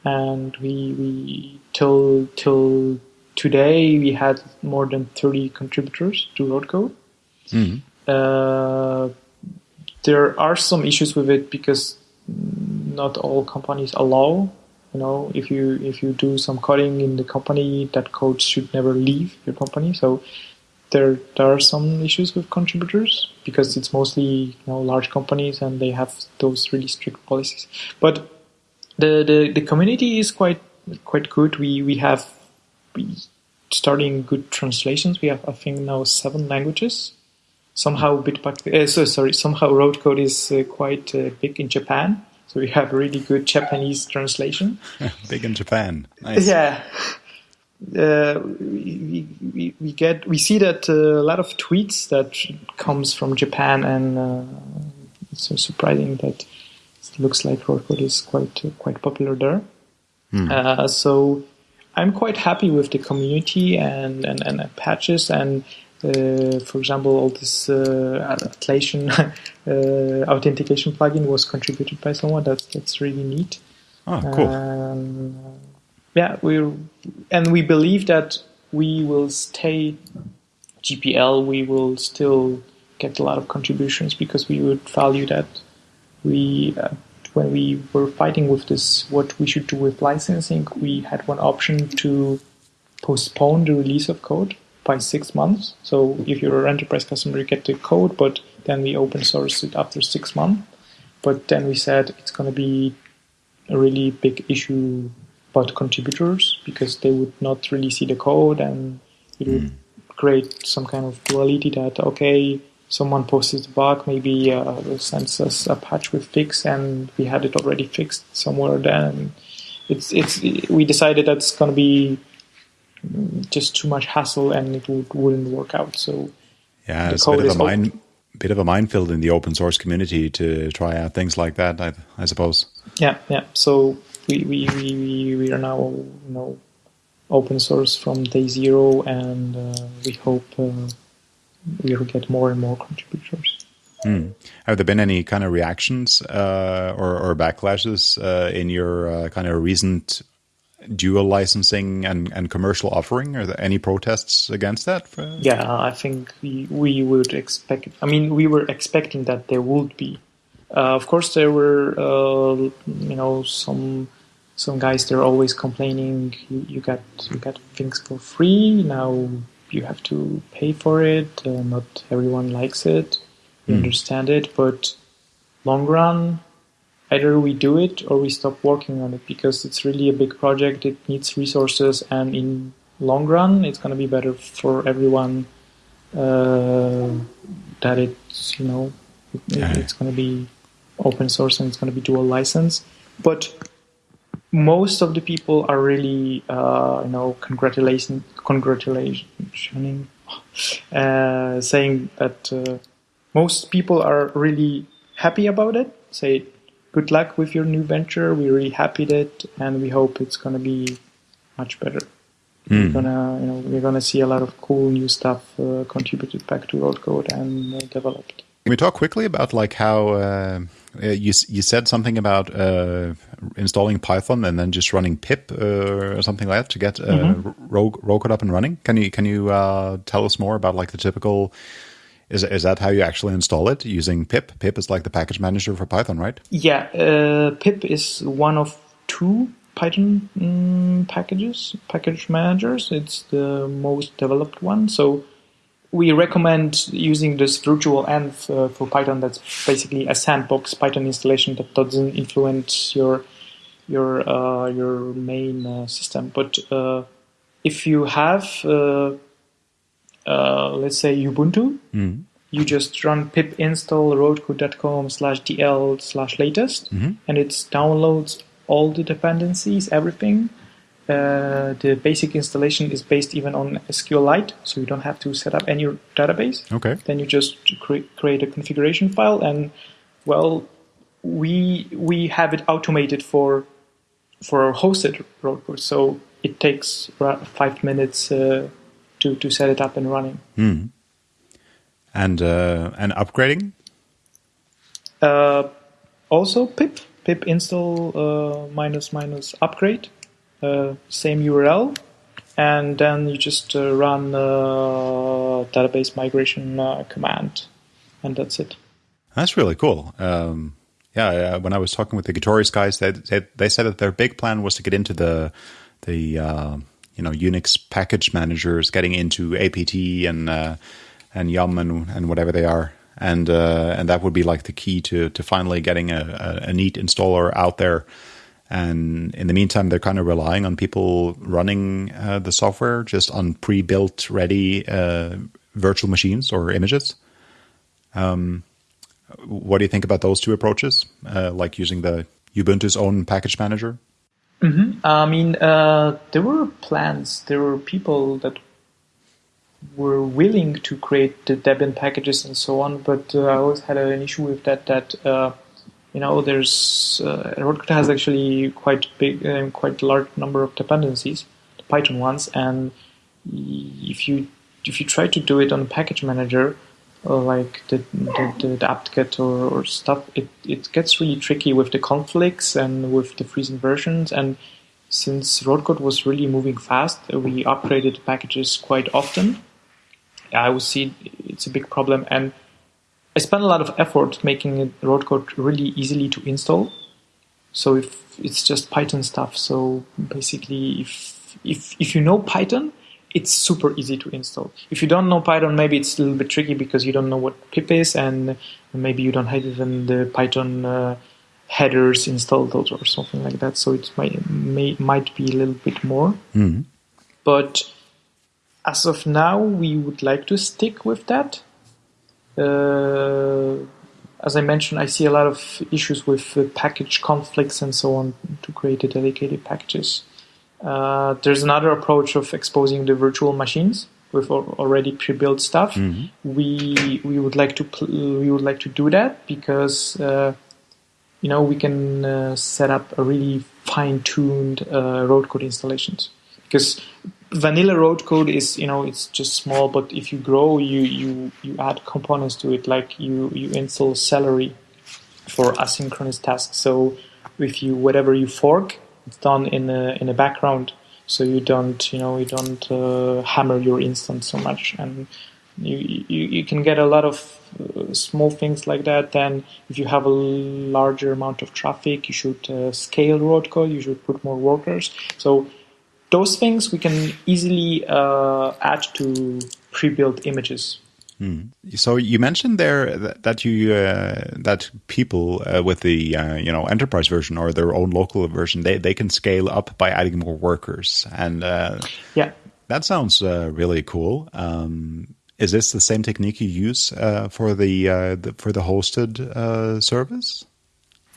and we we till till today we had more than thirty contributors to RhodeCode. Mm-hmm. Uh, there are some issues with it because not all companies allow you know if you if you do some coding in the company that code should never leave your company so there there are some issues with contributors because it's mostly you know large companies and they have those really strict policies but the the, the community is quite quite good we we have we starting good translations we have i think now seven languages somehow Bitbucket, uh, so sorry somehow RhodeCode is uh, quite uh, big in japan so we have really good Japanese translation. (laughs) Big in Japan. Nice. Yeah. Uh, we, we, we get we see that uh, a lot of tweets that comes from Japan and uh, it's so surprising that it looks like RhodeCode is quite uh, quite popular there. Hmm. so I'm quite happy with the community and and, and patches and uh, for example, all this uh, Atlassian (laughs) uh, authentication plugin was contributed by someone. That's that's really neat. Oh, cool. Um, yeah, we and we believe that we will stay GPL. We will still get a lot of contributions because we would value that. We uh, when we were fighting with this, what we should do with licensing, we had one option to postpone the release of code by six months. So if you're an enterprise customer, you get the code, but then we open source it after six months. But then we said it's going to be a really big issue about contributors because they would not really see the code and it would Mm. create some kind of duality that, okay, someone posted a bug, maybe uh, sends us a patch with fix and we had it already fixed somewhere then. It's, it's, we decided that's going to be just too much hassle and it would, wouldn't work out. So Yeah, the it's a bit code of is a mine, bit of a minefield in the open source community to try out things like that. I, I suppose. yeah, yeah. So we, we, we, we- are now you know open source from day zero, and uh, we hope uh, we will get more and more contributors. Hmm. Have there been any kind of reactions uh, or, or backlashes uh, in your uh, kind of recent dual licensing and, and commercial offering? Are there any protests against that? Yeah, I think we, we would expect. I mean, we were expecting that there would be. Uh, of course, there were uh, you know some some guys. They're always complaining. You, you got you got things for free now. You have to pay for it. Uh, not everyone likes it. We Mm. understand it, but long run, either we do it or we stop working on it because it's really a big project. It needs resources, and in long run, it's going to be better for everyone uh, that it's you know it, Yeah. it's going to be open source and it's going to be dual license. But most of the people are really uh, you know congratulating congratulating uh, saying that uh, most people are really happy about it. Say good luck with your new venture. We're really happy with it, and we hope it's going to be much better. We're Hmm. gonna, you know, we're gonna see a lot of cool new stuff uh, contributed back to RhodeCode and uh, developed. Can we talk quickly about like how uh, uh, you you said something about uh, installing Python and then just running pip uh, or something like that to get uh, Mhm. Ro- RhodeCode up and running? Can you can you uh, tell us more about like the typical? Is is that how you actually install it using pip? Pip is like the package manager for Python, right? Yeah, uh, pip is one of two Python mm, packages, package managers. It's the most developed one. So we recommend using this virtual env uh, for Python. That's basically a sandbox Python installation that doesn't influence your your uh, your main uh, system. But uh, if you have, uh, let's say Ubuntu, Mm. you just run pip install rhodecode.com slash dl slash latest Mhm. and it downloads all the dependencies everything uh, the basic installation is based even on SQLite, so you don't have to set up any database. Okay. Then you just cre- create a configuration file, and well, we we have it automated for for our hosted RhodeCode, so it takes five minutes uh, to to set it up and running. Hmm. And uh, and upgrading. Uh, also pip pip install uh, minus minus upgrade, uh, same URL, and then you just uh, run uh, database migration uh, command, and that's it. That's really cool. Um, yeah, when I was talking with the Gitorious guys, they, they, they said that their big plan was to get into the the uh, you know Unix package managers, getting into APT and uh, and Yum and, and whatever they are, and uh, and that would be like the key to to finally getting a, a, a neat installer out there. And in the meantime, they're kind of relying on people running uh, the software just on pre-built, ready uh, virtual machines or images. Um, what do you think about those two approaches, uh, like using the Ubuntu's own package manager? Mm-hmm. I mean, uh, there were plans. There were people that were willing to create the Debian packages and so on, but uh, I always had an issue with that. That uh, you know, there's uh, RhodeCode has actually quite big, uh, quite large number of dependencies, the Python ones, and if you if you try to do it on package manager, Uh, like the the, the, apt-get or, or stuff, it, it gets really tricky with the conflicts and with the freezing versions. And since RhodeCode was really moving fast, we upgraded packages quite often. I would see it's a big problem, and I spent a lot of effort making RhodeCode really easily to install. So if it's just Python stuff, so basically, if if if you know Python, it's super easy to install. If you don't know Python, maybe it's a little bit tricky because you don't know what pip is, and maybe you don't have even the Python uh, headers installed or something like that. So it might may, might be a little bit more. Mm-hmm. But as of now, we would like to stick with that. Uh, as I mentioned, I see a lot of issues with uh, package conflicts and so on to create the dedicated packages. Uh, there's another approach of exposing the virtual machines with already pre-built stuff. Mm-hmm. We we would like to pl- we would like to do that because uh, you know we can uh, set up a really fine-tuned uh, RhodeCode installations because vanilla RhodeCode is you know it's just small but if you grow you you you add components to it like you you install celery for asynchronous tasks so if you whatever you fork it's done in a in a background, so you don't you know you don't uh, hammer your instance so much, and you you, you can get a lot of uh, small things like that. Then if you have a larger amount of traffic, you should uh, scale RhodeCode. You should put more workers. So those things we can easily uh, add to pre-built images. Hmm. So you mentioned there that you uh, that people uh, with the uh, you know enterprise version or their own local version they, they can scale up by adding more workers and uh, yeah that sounds uh, really cool. Um, is this the same technique you use uh, for the, the, for the hosted service?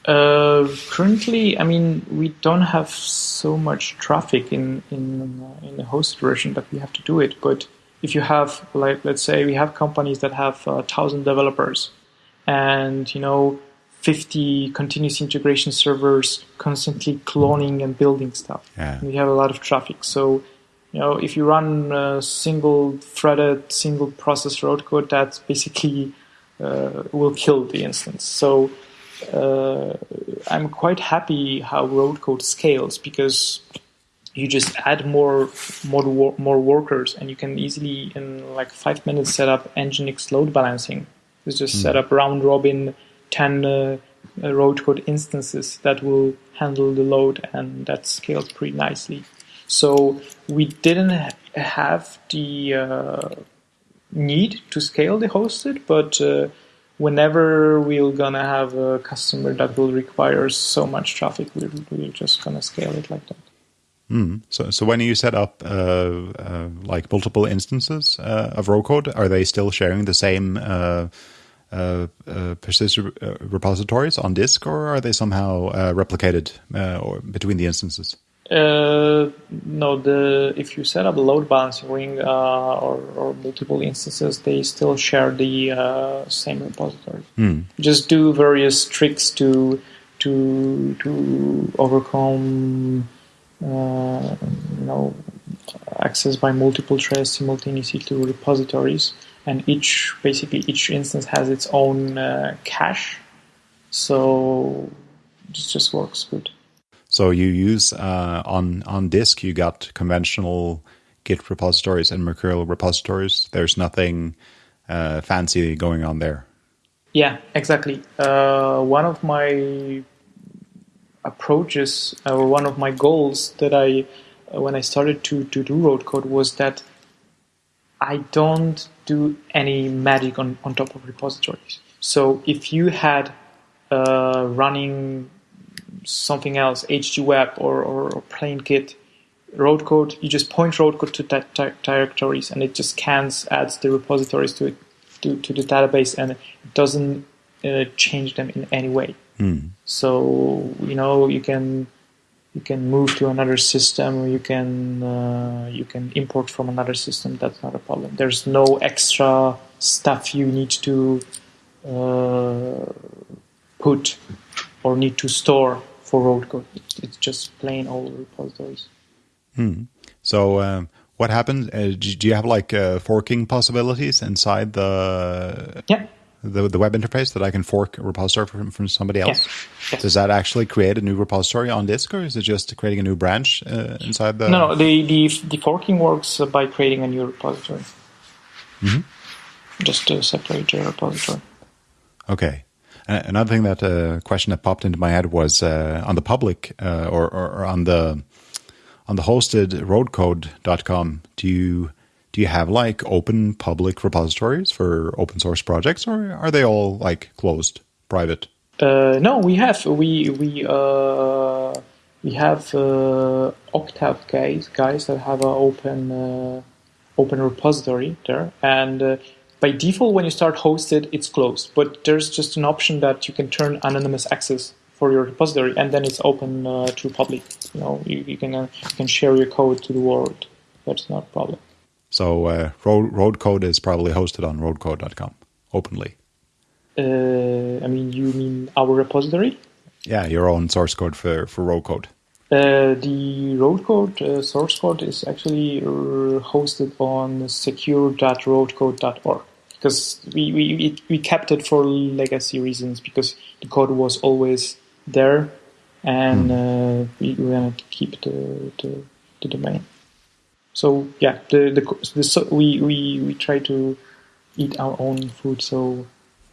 currently, I mean, we don't have so much traffic in in in the hosted version that we have to do it, but if you have like let's say we have companies that have a uh, thousand developers and you know 50 continuous integration servers constantly cloning and building stuff. Yeah. we have a lot of traffic. So you know if you run a single threaded single process RhodeCode that basically uh, will kill the instance. So uh, i'm quite happy how RhodeCode scales because you just add more more more workers, and you can easily in like five minutes set up Nginx load balancing. It's just mm. set up round robin ten uh, uh, RhodeCode instances that will handle the load, and that scales pretty nicely. So we didn't ha- have the uh, need to scale the hosted, but uh, whenever we're gonna have a customer that will require so much traffic, we're, we're just gonna scale it like that. Mm. So, so when you set up uh, uh, like multiple instances uh, of RhodeCode, are they still sharing the same uh, uh, uh, persistent repositories on disk, or are they somehow replicated or between the instances? no, the if you set up a load balancing ring or, or, multiple instances, they still share the same repository. Mm. Just do various tricks to to to overcome you know, access by multiple threads simultaneously to repositories. and each basically each instance has its own uh, cache. So it just works good. So you use uh, on on disk you got conventional Git repositories and Mercurial repositories. There's nothing uh, fancy going on there. Yeah, exactly. Uh, one of my approaches or one of my goals that I uh, when I started to, to do RhodeCode was that I don't do any magic on, on top of repositories. So if you had uh, running something else, HGWeb or, or, or plain Git, RhodeCode, you just point RhodeCode to that directories and it just scans, adds the repositories to it, to, to the database and it doesn't uh, change them in any way. Mm. So, you know, you can you can move to another system you can uh, you can import from another system. That's not a problem. There's no extra stuff you need to uh, put or need to store for RhodeCode. It's just plain old repositories. Hmm. so um, what happens uh, do you have like uh, forking possibilities inside the yeah the, the web interface that I can fork a repository from, from somebody else? Yes. Yes. Does that actually create a new repository on disk, or is it just creating a new branch uh, inside the? No, no. The, the the forking works by creating a new repository. Mm-hmm. Just to separate your repository. Okay. another thing that uh, question that popped into my head was uh, on the public uh, or, or, or on the on the hosted rhodecode.com. Do you do you have like open public repositories for open source projects or are they all like closed private? Uh, no we have we we uh, we have uh, octave guys guys that have an open uh, open repository there. And uh, by default when you start hosted it's closed. But there's just an option that you can turn anonymous access for your repository and then it's open uh, to public. You know you, you can you can share your code to the world. That's not a problem so uh, road, RhodeCode is probably hosted on rhodecode.com openly. Uh, I mean, you mean our repository? Yeah, your own source code for, for RhodeCode. Uh, the RhodeCode uh, source code is actually uh, hosted on secure.rhodecode.org because we, we, we kept it for legacy reasons because the code was always there and mm. we, we wanted to keep the, the, the domain. So yeah, the the, the so we, we we try to eat our own food. So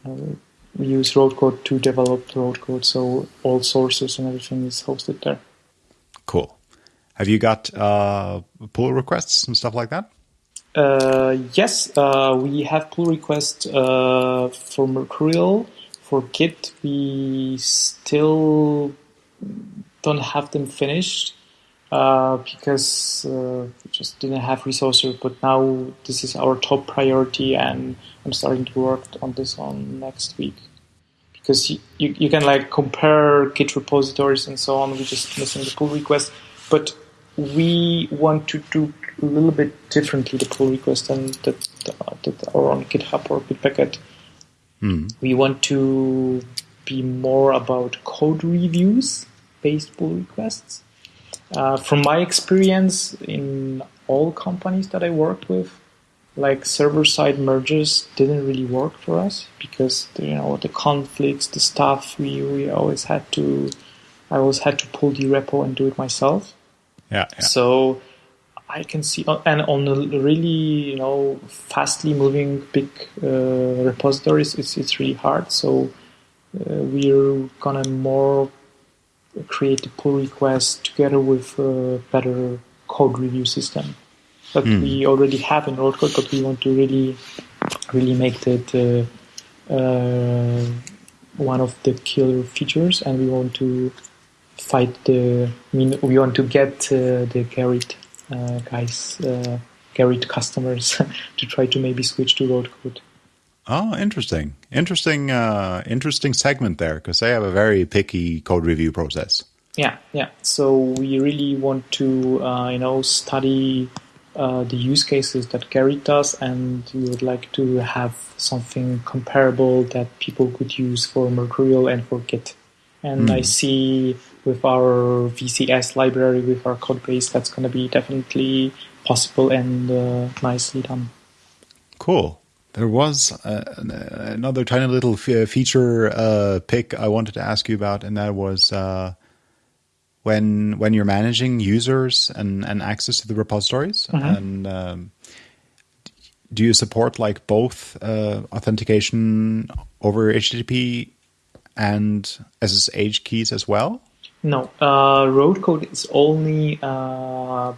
uh, we use RhodeCode to develop RhodeCode. So all sources and everything is hosted there. Cool. Have you got uh, pull requests and stuff like that? Uh, yes, uh, we have pull requests uh, for Mercurial. For Git, we still don't have them finished uh, because uh, we just didn't have resources. But now this is our top priority, and I'm starting to work on this on next week because you, you, you can like compare Git repositories and so on. We're just missing the pull request, but we want to do a little bit differently the pull request than that, that are on GitHub or Bitbucket. Mm. We want to be more about code reviews based pull requests. Uh, from my experience in all companies that I worked with, like server-side merges didn't really work for us because you know the conflicts, the stuff we we always had to, I always had to pull the repo and do it myself. Yeah. yeah. So I can see, uh, and on the really you know fastly moving big uh, repositories, it's it's really hard. So uh, we're gonna more create a pull request together with a better code review system that mm. we already have in RhodeCode, but we want to really, really make that uh, uh, one of the killer features, and we want to fight the. I mean, we want to get uh, the Gerrit uh, guys, uh, Gerrit customers, (laughs) to try to maybe switch to road code. Oh, interesting, interesting, uh, interesting segment there because they have a very picky code review process. Yeah, yeah. So we really want to, uh, you know, study uh, the use cases that Gerrit does, and we would like to have something comparable that people could use for Mercurial and for Git. And mm. I see with our VCS library, with our code base, that's going to be definitely possible and uh, nicely done. Cool. There was uh, another tiny little feature uh, pick I wanted to ask you about, and that was uh, when when you're managing users and, and access to the repositories. Mm-hmm. And um, do you support like both uh, authentication over HTTP and SSH keys as well? No, uh, RhodeCode is only uh,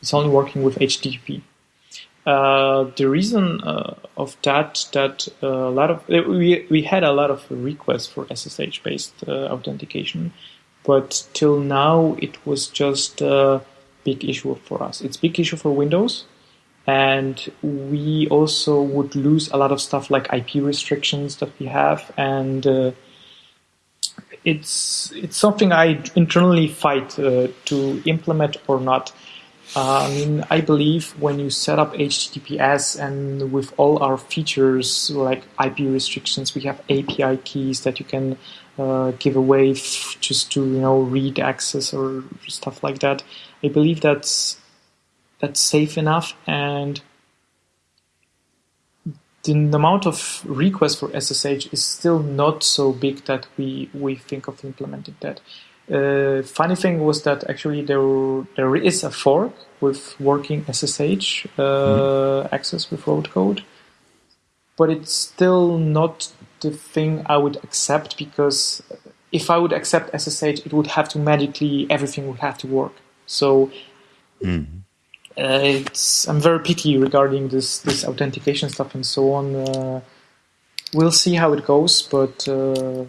it's only working with HTTP. Uh, the reason uh, of that that uh, a lot of we we had a lot of requests for SSH based uh, authentication, but till now it was just a big issue for us. It's big issue for Windows, and we also would lose a lot of stuff like IP restrictions that we have, and uh, it's it's something I internally fight to implement or not uh, I mean, I believe when you set up HTTPS and with all our features like IP restrictions, we have API keys that you can uh, give away just to you know read access or stuff like that. I believe that's that's safe enough, and the, the amount of requests for SSH is still not so big that we we think of implementing that. Uh, funny thing was that actually there there is a fork with working SSH uh, mm-hmm. access with RhodeCode, but it's still not the thing I would accept because if I would accept SSH, it would have to magically everything would have to work. So mm-hmm. uh, it's I'm very picky regarding this this authentication stuff and so on. Uh, we'll see how it goes, but uh,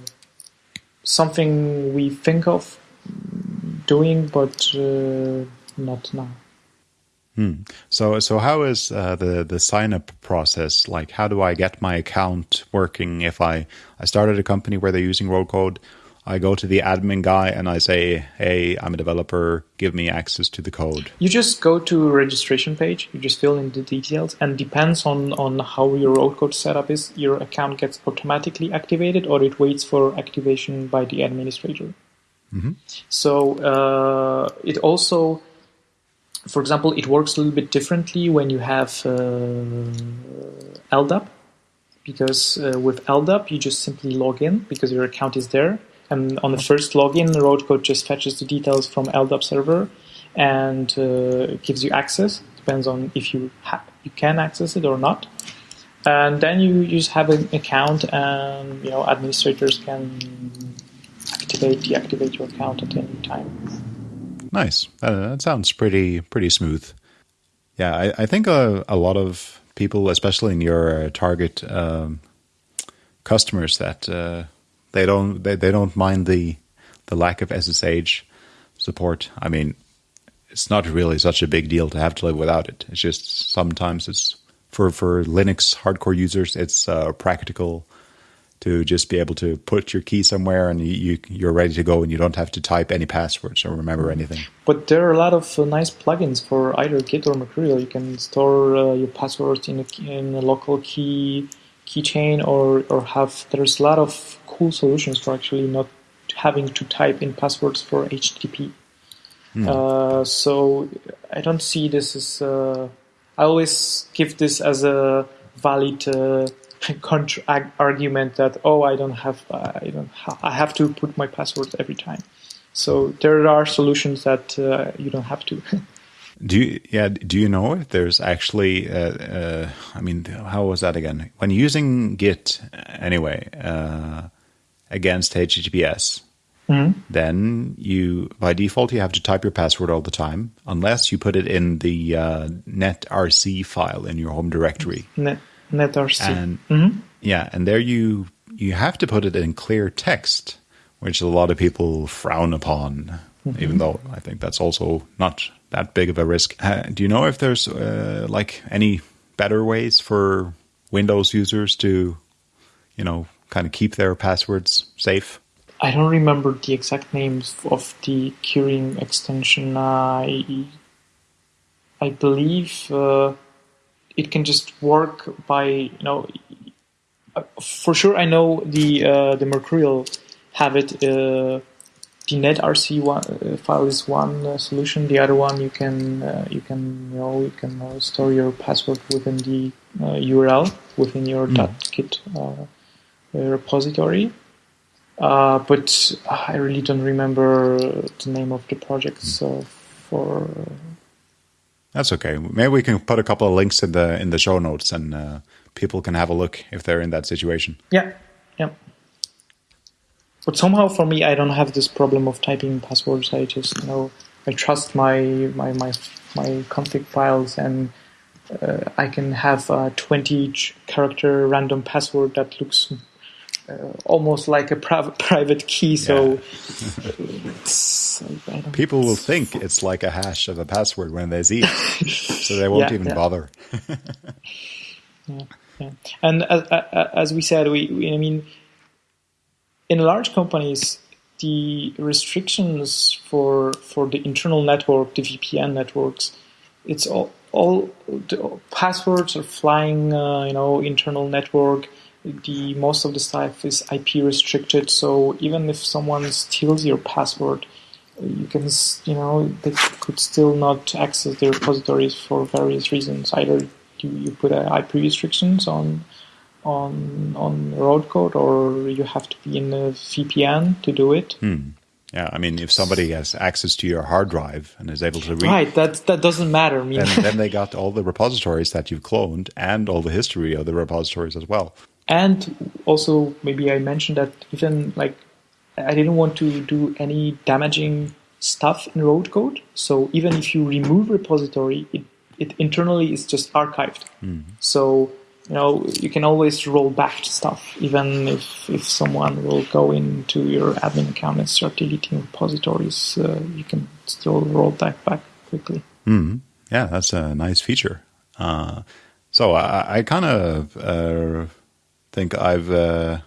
something we think of doing, but uh, not now. Hmm. So, so how is uh, the the sign up process? Like, how do I get my account working? If I I started a company where they're using RhodeCode, I go to the admin guy and I say, "Hey, I'm a developer. Give me access to the code." You just go to registration page. You just fill in the details, and depends on on how your RhodeCode setup is, your account gets automatically activated, or it waits for activation by the administrator. Mm-hmm. So uh, it also for example, it works a little bit differently when you have uh, LDAP, because uh, with LDAP you just simply log in because your account is there, and on the first login, the RhodeCode just fetches the details from LDAP server and uh, gives you access. Depends on if you you can access it or not. And then you just have an account, and you know administrators can activate, deactivate your account at any time. Nice. Uh, that sounds pretty pretty smooth. Yeah, I, I think a, a, lot of people, especially in your uh, target um, customers, that uh, they don't they, they don't mind the the lack of SSH support. I mean, it's not really such a big deal to have to live without it. It's just sometimes it's for for Linux hardcore users, it's uh, practical to just be able to put your key somewhere and you, you are ready to go and you don't have to type any passwords or remember anything. But there are a lot of uh, nice plugins for either Git or Mercurial. You can store uh, your passwords in a, in a local key keychain or or have there's a lot of cool solutions for actually not having to type in passwords for HTTP. Hmm. Uh, so I don't see this as. Uh, I always give this as a valid uh, (laughs) contra- argument that oh I don't have I don't ha- I have to put my password every time. So there are solutions that uh, you don't have to. (laughs) do you yeah do you know if there's actually uh, uh, I mean how was that again when using Git anyway uh, against HTTPS Mm-hmm. then you by default you have to type your password all the time unless you put it in the uh, netrc file in your home directory Net netrc. And mm-hmm. yeah, and there you you have to put it in clear text, which a lot of people frown upon. Mm-hmm. Even though I think that's also not that big of a risk. Uh, do you know if there's uh, like any better ways for Windows users to, you know, kind of keep their passwords safe? I don't remember the exact names of the keyring extension. I I believe uh, it can just work by you know for sure I know the uh, the Mercurial have it uh, the netrc one, uh, file is one uh, solution. The other one you can uh, you can you know you can uh, store your password within the URL within your mm. .git repository. but I really don't remember the name of the project. Mm. So for that's okay. Maybe we can put a couple of links in the in the show notes, and uh, people can have a look if they're in that situation. Yeah. But somehow for me, I don't have this problem of typing passwords. I just you know I trust my my my my config files, and uh, I can have a 20 character random password that looks uh, almost like a private (laughs) private key. So yeah. (laughs) people will think it's like a hash of a password when they see it, (laughs) so they won't yeah, even yeah. bother. yeah, yeah, and as, as we said, we, we I mean in large companies, the restrictions for for the internal network, the VPN networks, it's all all the passwords are flying, uh, you know, internal network. The most of the stuff is IP restricted, so even if someone steals your password, you can, you know, they could still not access the repositories for various reasons. Either you, you put IP restrictions on on on RhodeCode, or you have to be in a VPN to do it. Hmm. Yeah, I mean, if somebody has access to your hard drive and is able to read, right, that that doesn't matter. I mean, then, then they got (laughs) all the repositories that you've cloned and all the history of the repositories as well. And also, maybe I mentioned that even like I didn't want to do any damaging stuff in RhodeCode. So even if you remove repository, it, it internally is just archived. Mm. So you know you can always roll back to stuff even if if someone will go into your admin account and start deleting repositories uh, you can still roll that back quickly. Mm. yeah that's a nice feature. Uh, so i, I kind of uh, think i've uh,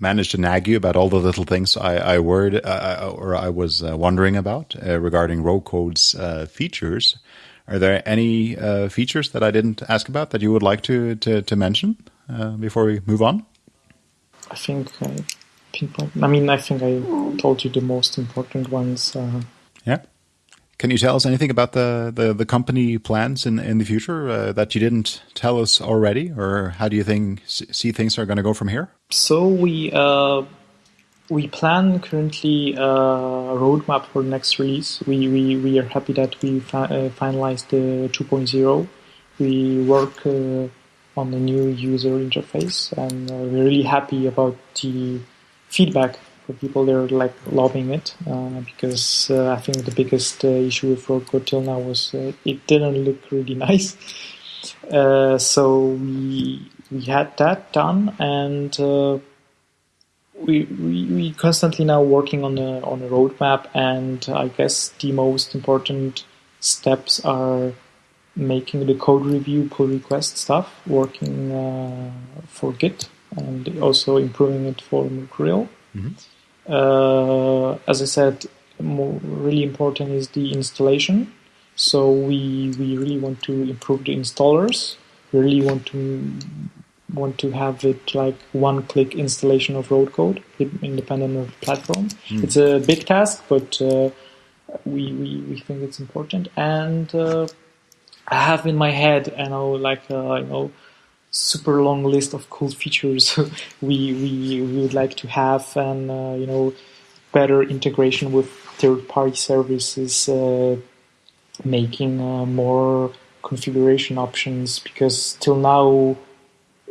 managed to nag you about all the little things i, I worried uh, or i was uh, wondering about regarding RhodeCode's features are there any uh, features that I didn't ask about that you would like to to, to mention uh, before we move on? I think I pinpoint. I mean, I think I told you the most important ones. Uh, yeah. Can you tell us anything about the, the, the company plans in in the future uh, that you didn't tell us already, or how do you think see things are going to go from here? So we uh, we plan currently a roadmap for the next release. We, we, we are happy that we fi- uh, finalized the 2.0. We work uh, on the new user interface and uh, we're really happy about the feedback for people that are like loving it uh, because uh, I think the biggest uh, issue with RhodeCode till now was it didn't look really (laughs) nice. so we, we had that done and we, we, we constantly now working on a on a roadmap, and I guess the most important steps are making the code review pull request stuff, working uh, for Git, and also improving it for Mercurial. Mm-hmm. Uh, as I said, more, really important is the installation. So we we really want to improve the installers. We really want to want to have it like one click installation of RhodeCode independent of platform. Mm. It's a big task, but uh, we, we, we think it's important. And uh, I have in my head, you know, like, uh, you know, super long list of cool features (laughs) we, we, we would like to have and, uh, you know, better integration with third party services, uh, making uh, more configuration options because till now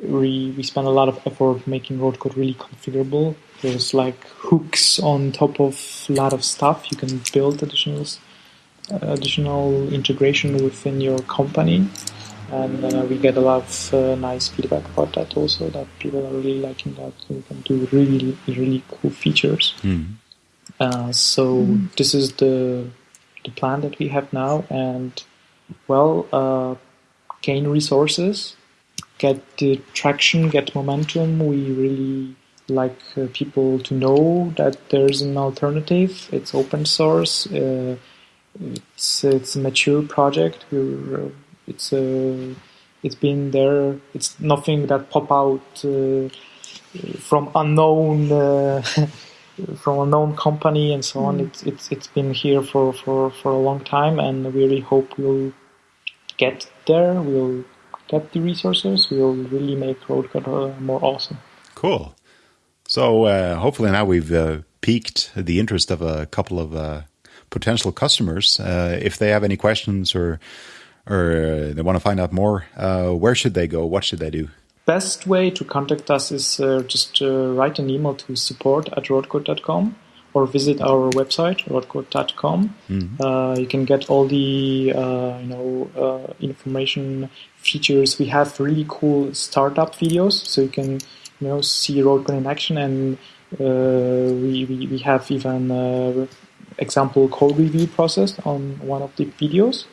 we, we spend a lot of effort making RhodeCode really configurable. There's like hooks on top of a lot of stuff. You can build additional uh, additional integration within your company, and uh, we get a lot of uh, nice feedback about that. Also, that people are really liking that. We can do really really cool features. Mm. so mm. this is the the plan that we have now, and well, uh, gain resources get the traction, get momentum. We really like uh, people to know that there's an alternative. It's open source. Uh, it's it's a mature project. We're, uh, it's a uh, it's been there. It's nothing that pop out uh, from unknown (laughs) from a known company and so on. It's it's it's been here for, for, for a long time, and we really hope we'll get there. We'll get the resources. We'll really make RhodeCode uh, more awesome. Cool. So uh, hopefully now we've uh, piqued the interest of a couple of uh, potential customers. Uh, if they have any questions or or uh, they want to find out more, where should they go? What should they do? best way to contact us is uh, just uh, write an email to support at rhodecode.com or visit our website rhodecode.com. Mm-hmm. Uh, you can get all the uh, you know uh, information features. We have really cool startup videos, so you can you know see RhodeCode in action, and uh, we, we, we have even example code review process on one of the videos.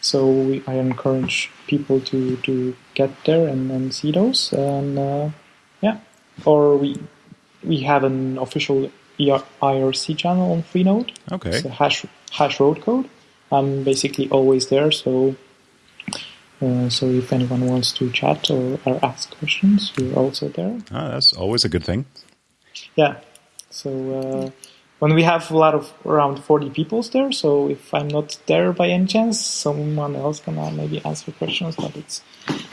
So we, I encourage people to, to get there and, and see those. And uh, yeah, or we we have an official IRC channel on Freenode. Okay. It's hash hash RhodeCode. I'm basically always there, so uh, so if anyone wants to chat or, or ask questions, we're also there. Ah, that's always a good thing. Yeah. So uh, when we have a lot of around 40 people there. So if I'm not there by any chance, someone else can maybe answer questions. But it's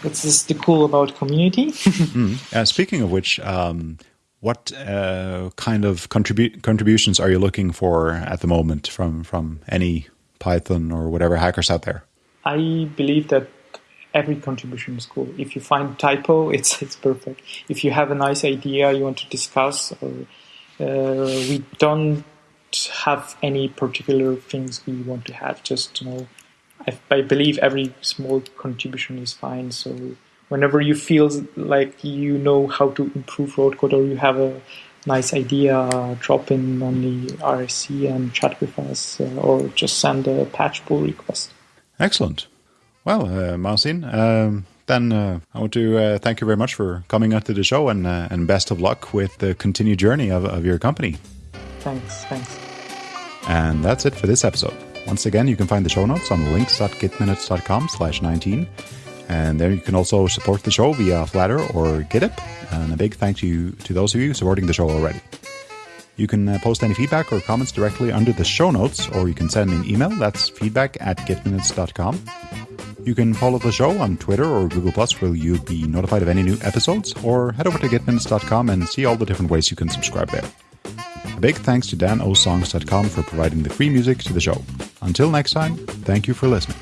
it's just the cool about community. (laughs) mm. uh, speaking of which, um, what uh, kind of contribu- contributions are you looking for at the moment from from any Python or whatever hackers out there? I believe that every contribution is cool. If you find typo, (laughs) it's it's perfect. If you have a nice idea you want to discuss or uh, we don't have any particular things we want to have. Just you know, I, I believe every small contribution is fine. So whenever you feel like you know how to improve RhodeCode or you have a nice idea, drop in on the IRC and chat with us, uh, or just send a patch pull request. Excellent. Well, uh, Marcin, um, then uh, I want to uh, thank you very much for coming onto the show and, uh, and best of luck with the continued journey of, of your company. Thanks, thanks. And that's it for this episode. Once again, you can find the show notes on links.gitminutes.com slash 19. And there you can also support the show via Flattr or Gittip. And a big thank you to those of you supporting the show already. You can uh, post any feedback or comments directly under the show notes, or you can send me an email. That's feedback at gitminutes.com. You can follow the show on Twitter or Google Plus where you'll be notified of any new episodes, or head over to gitminutes.com and see all the different ways you can subscribe there. A big thanks to danosongs.com for providing the free music to the show. Until next time, thank you for listening.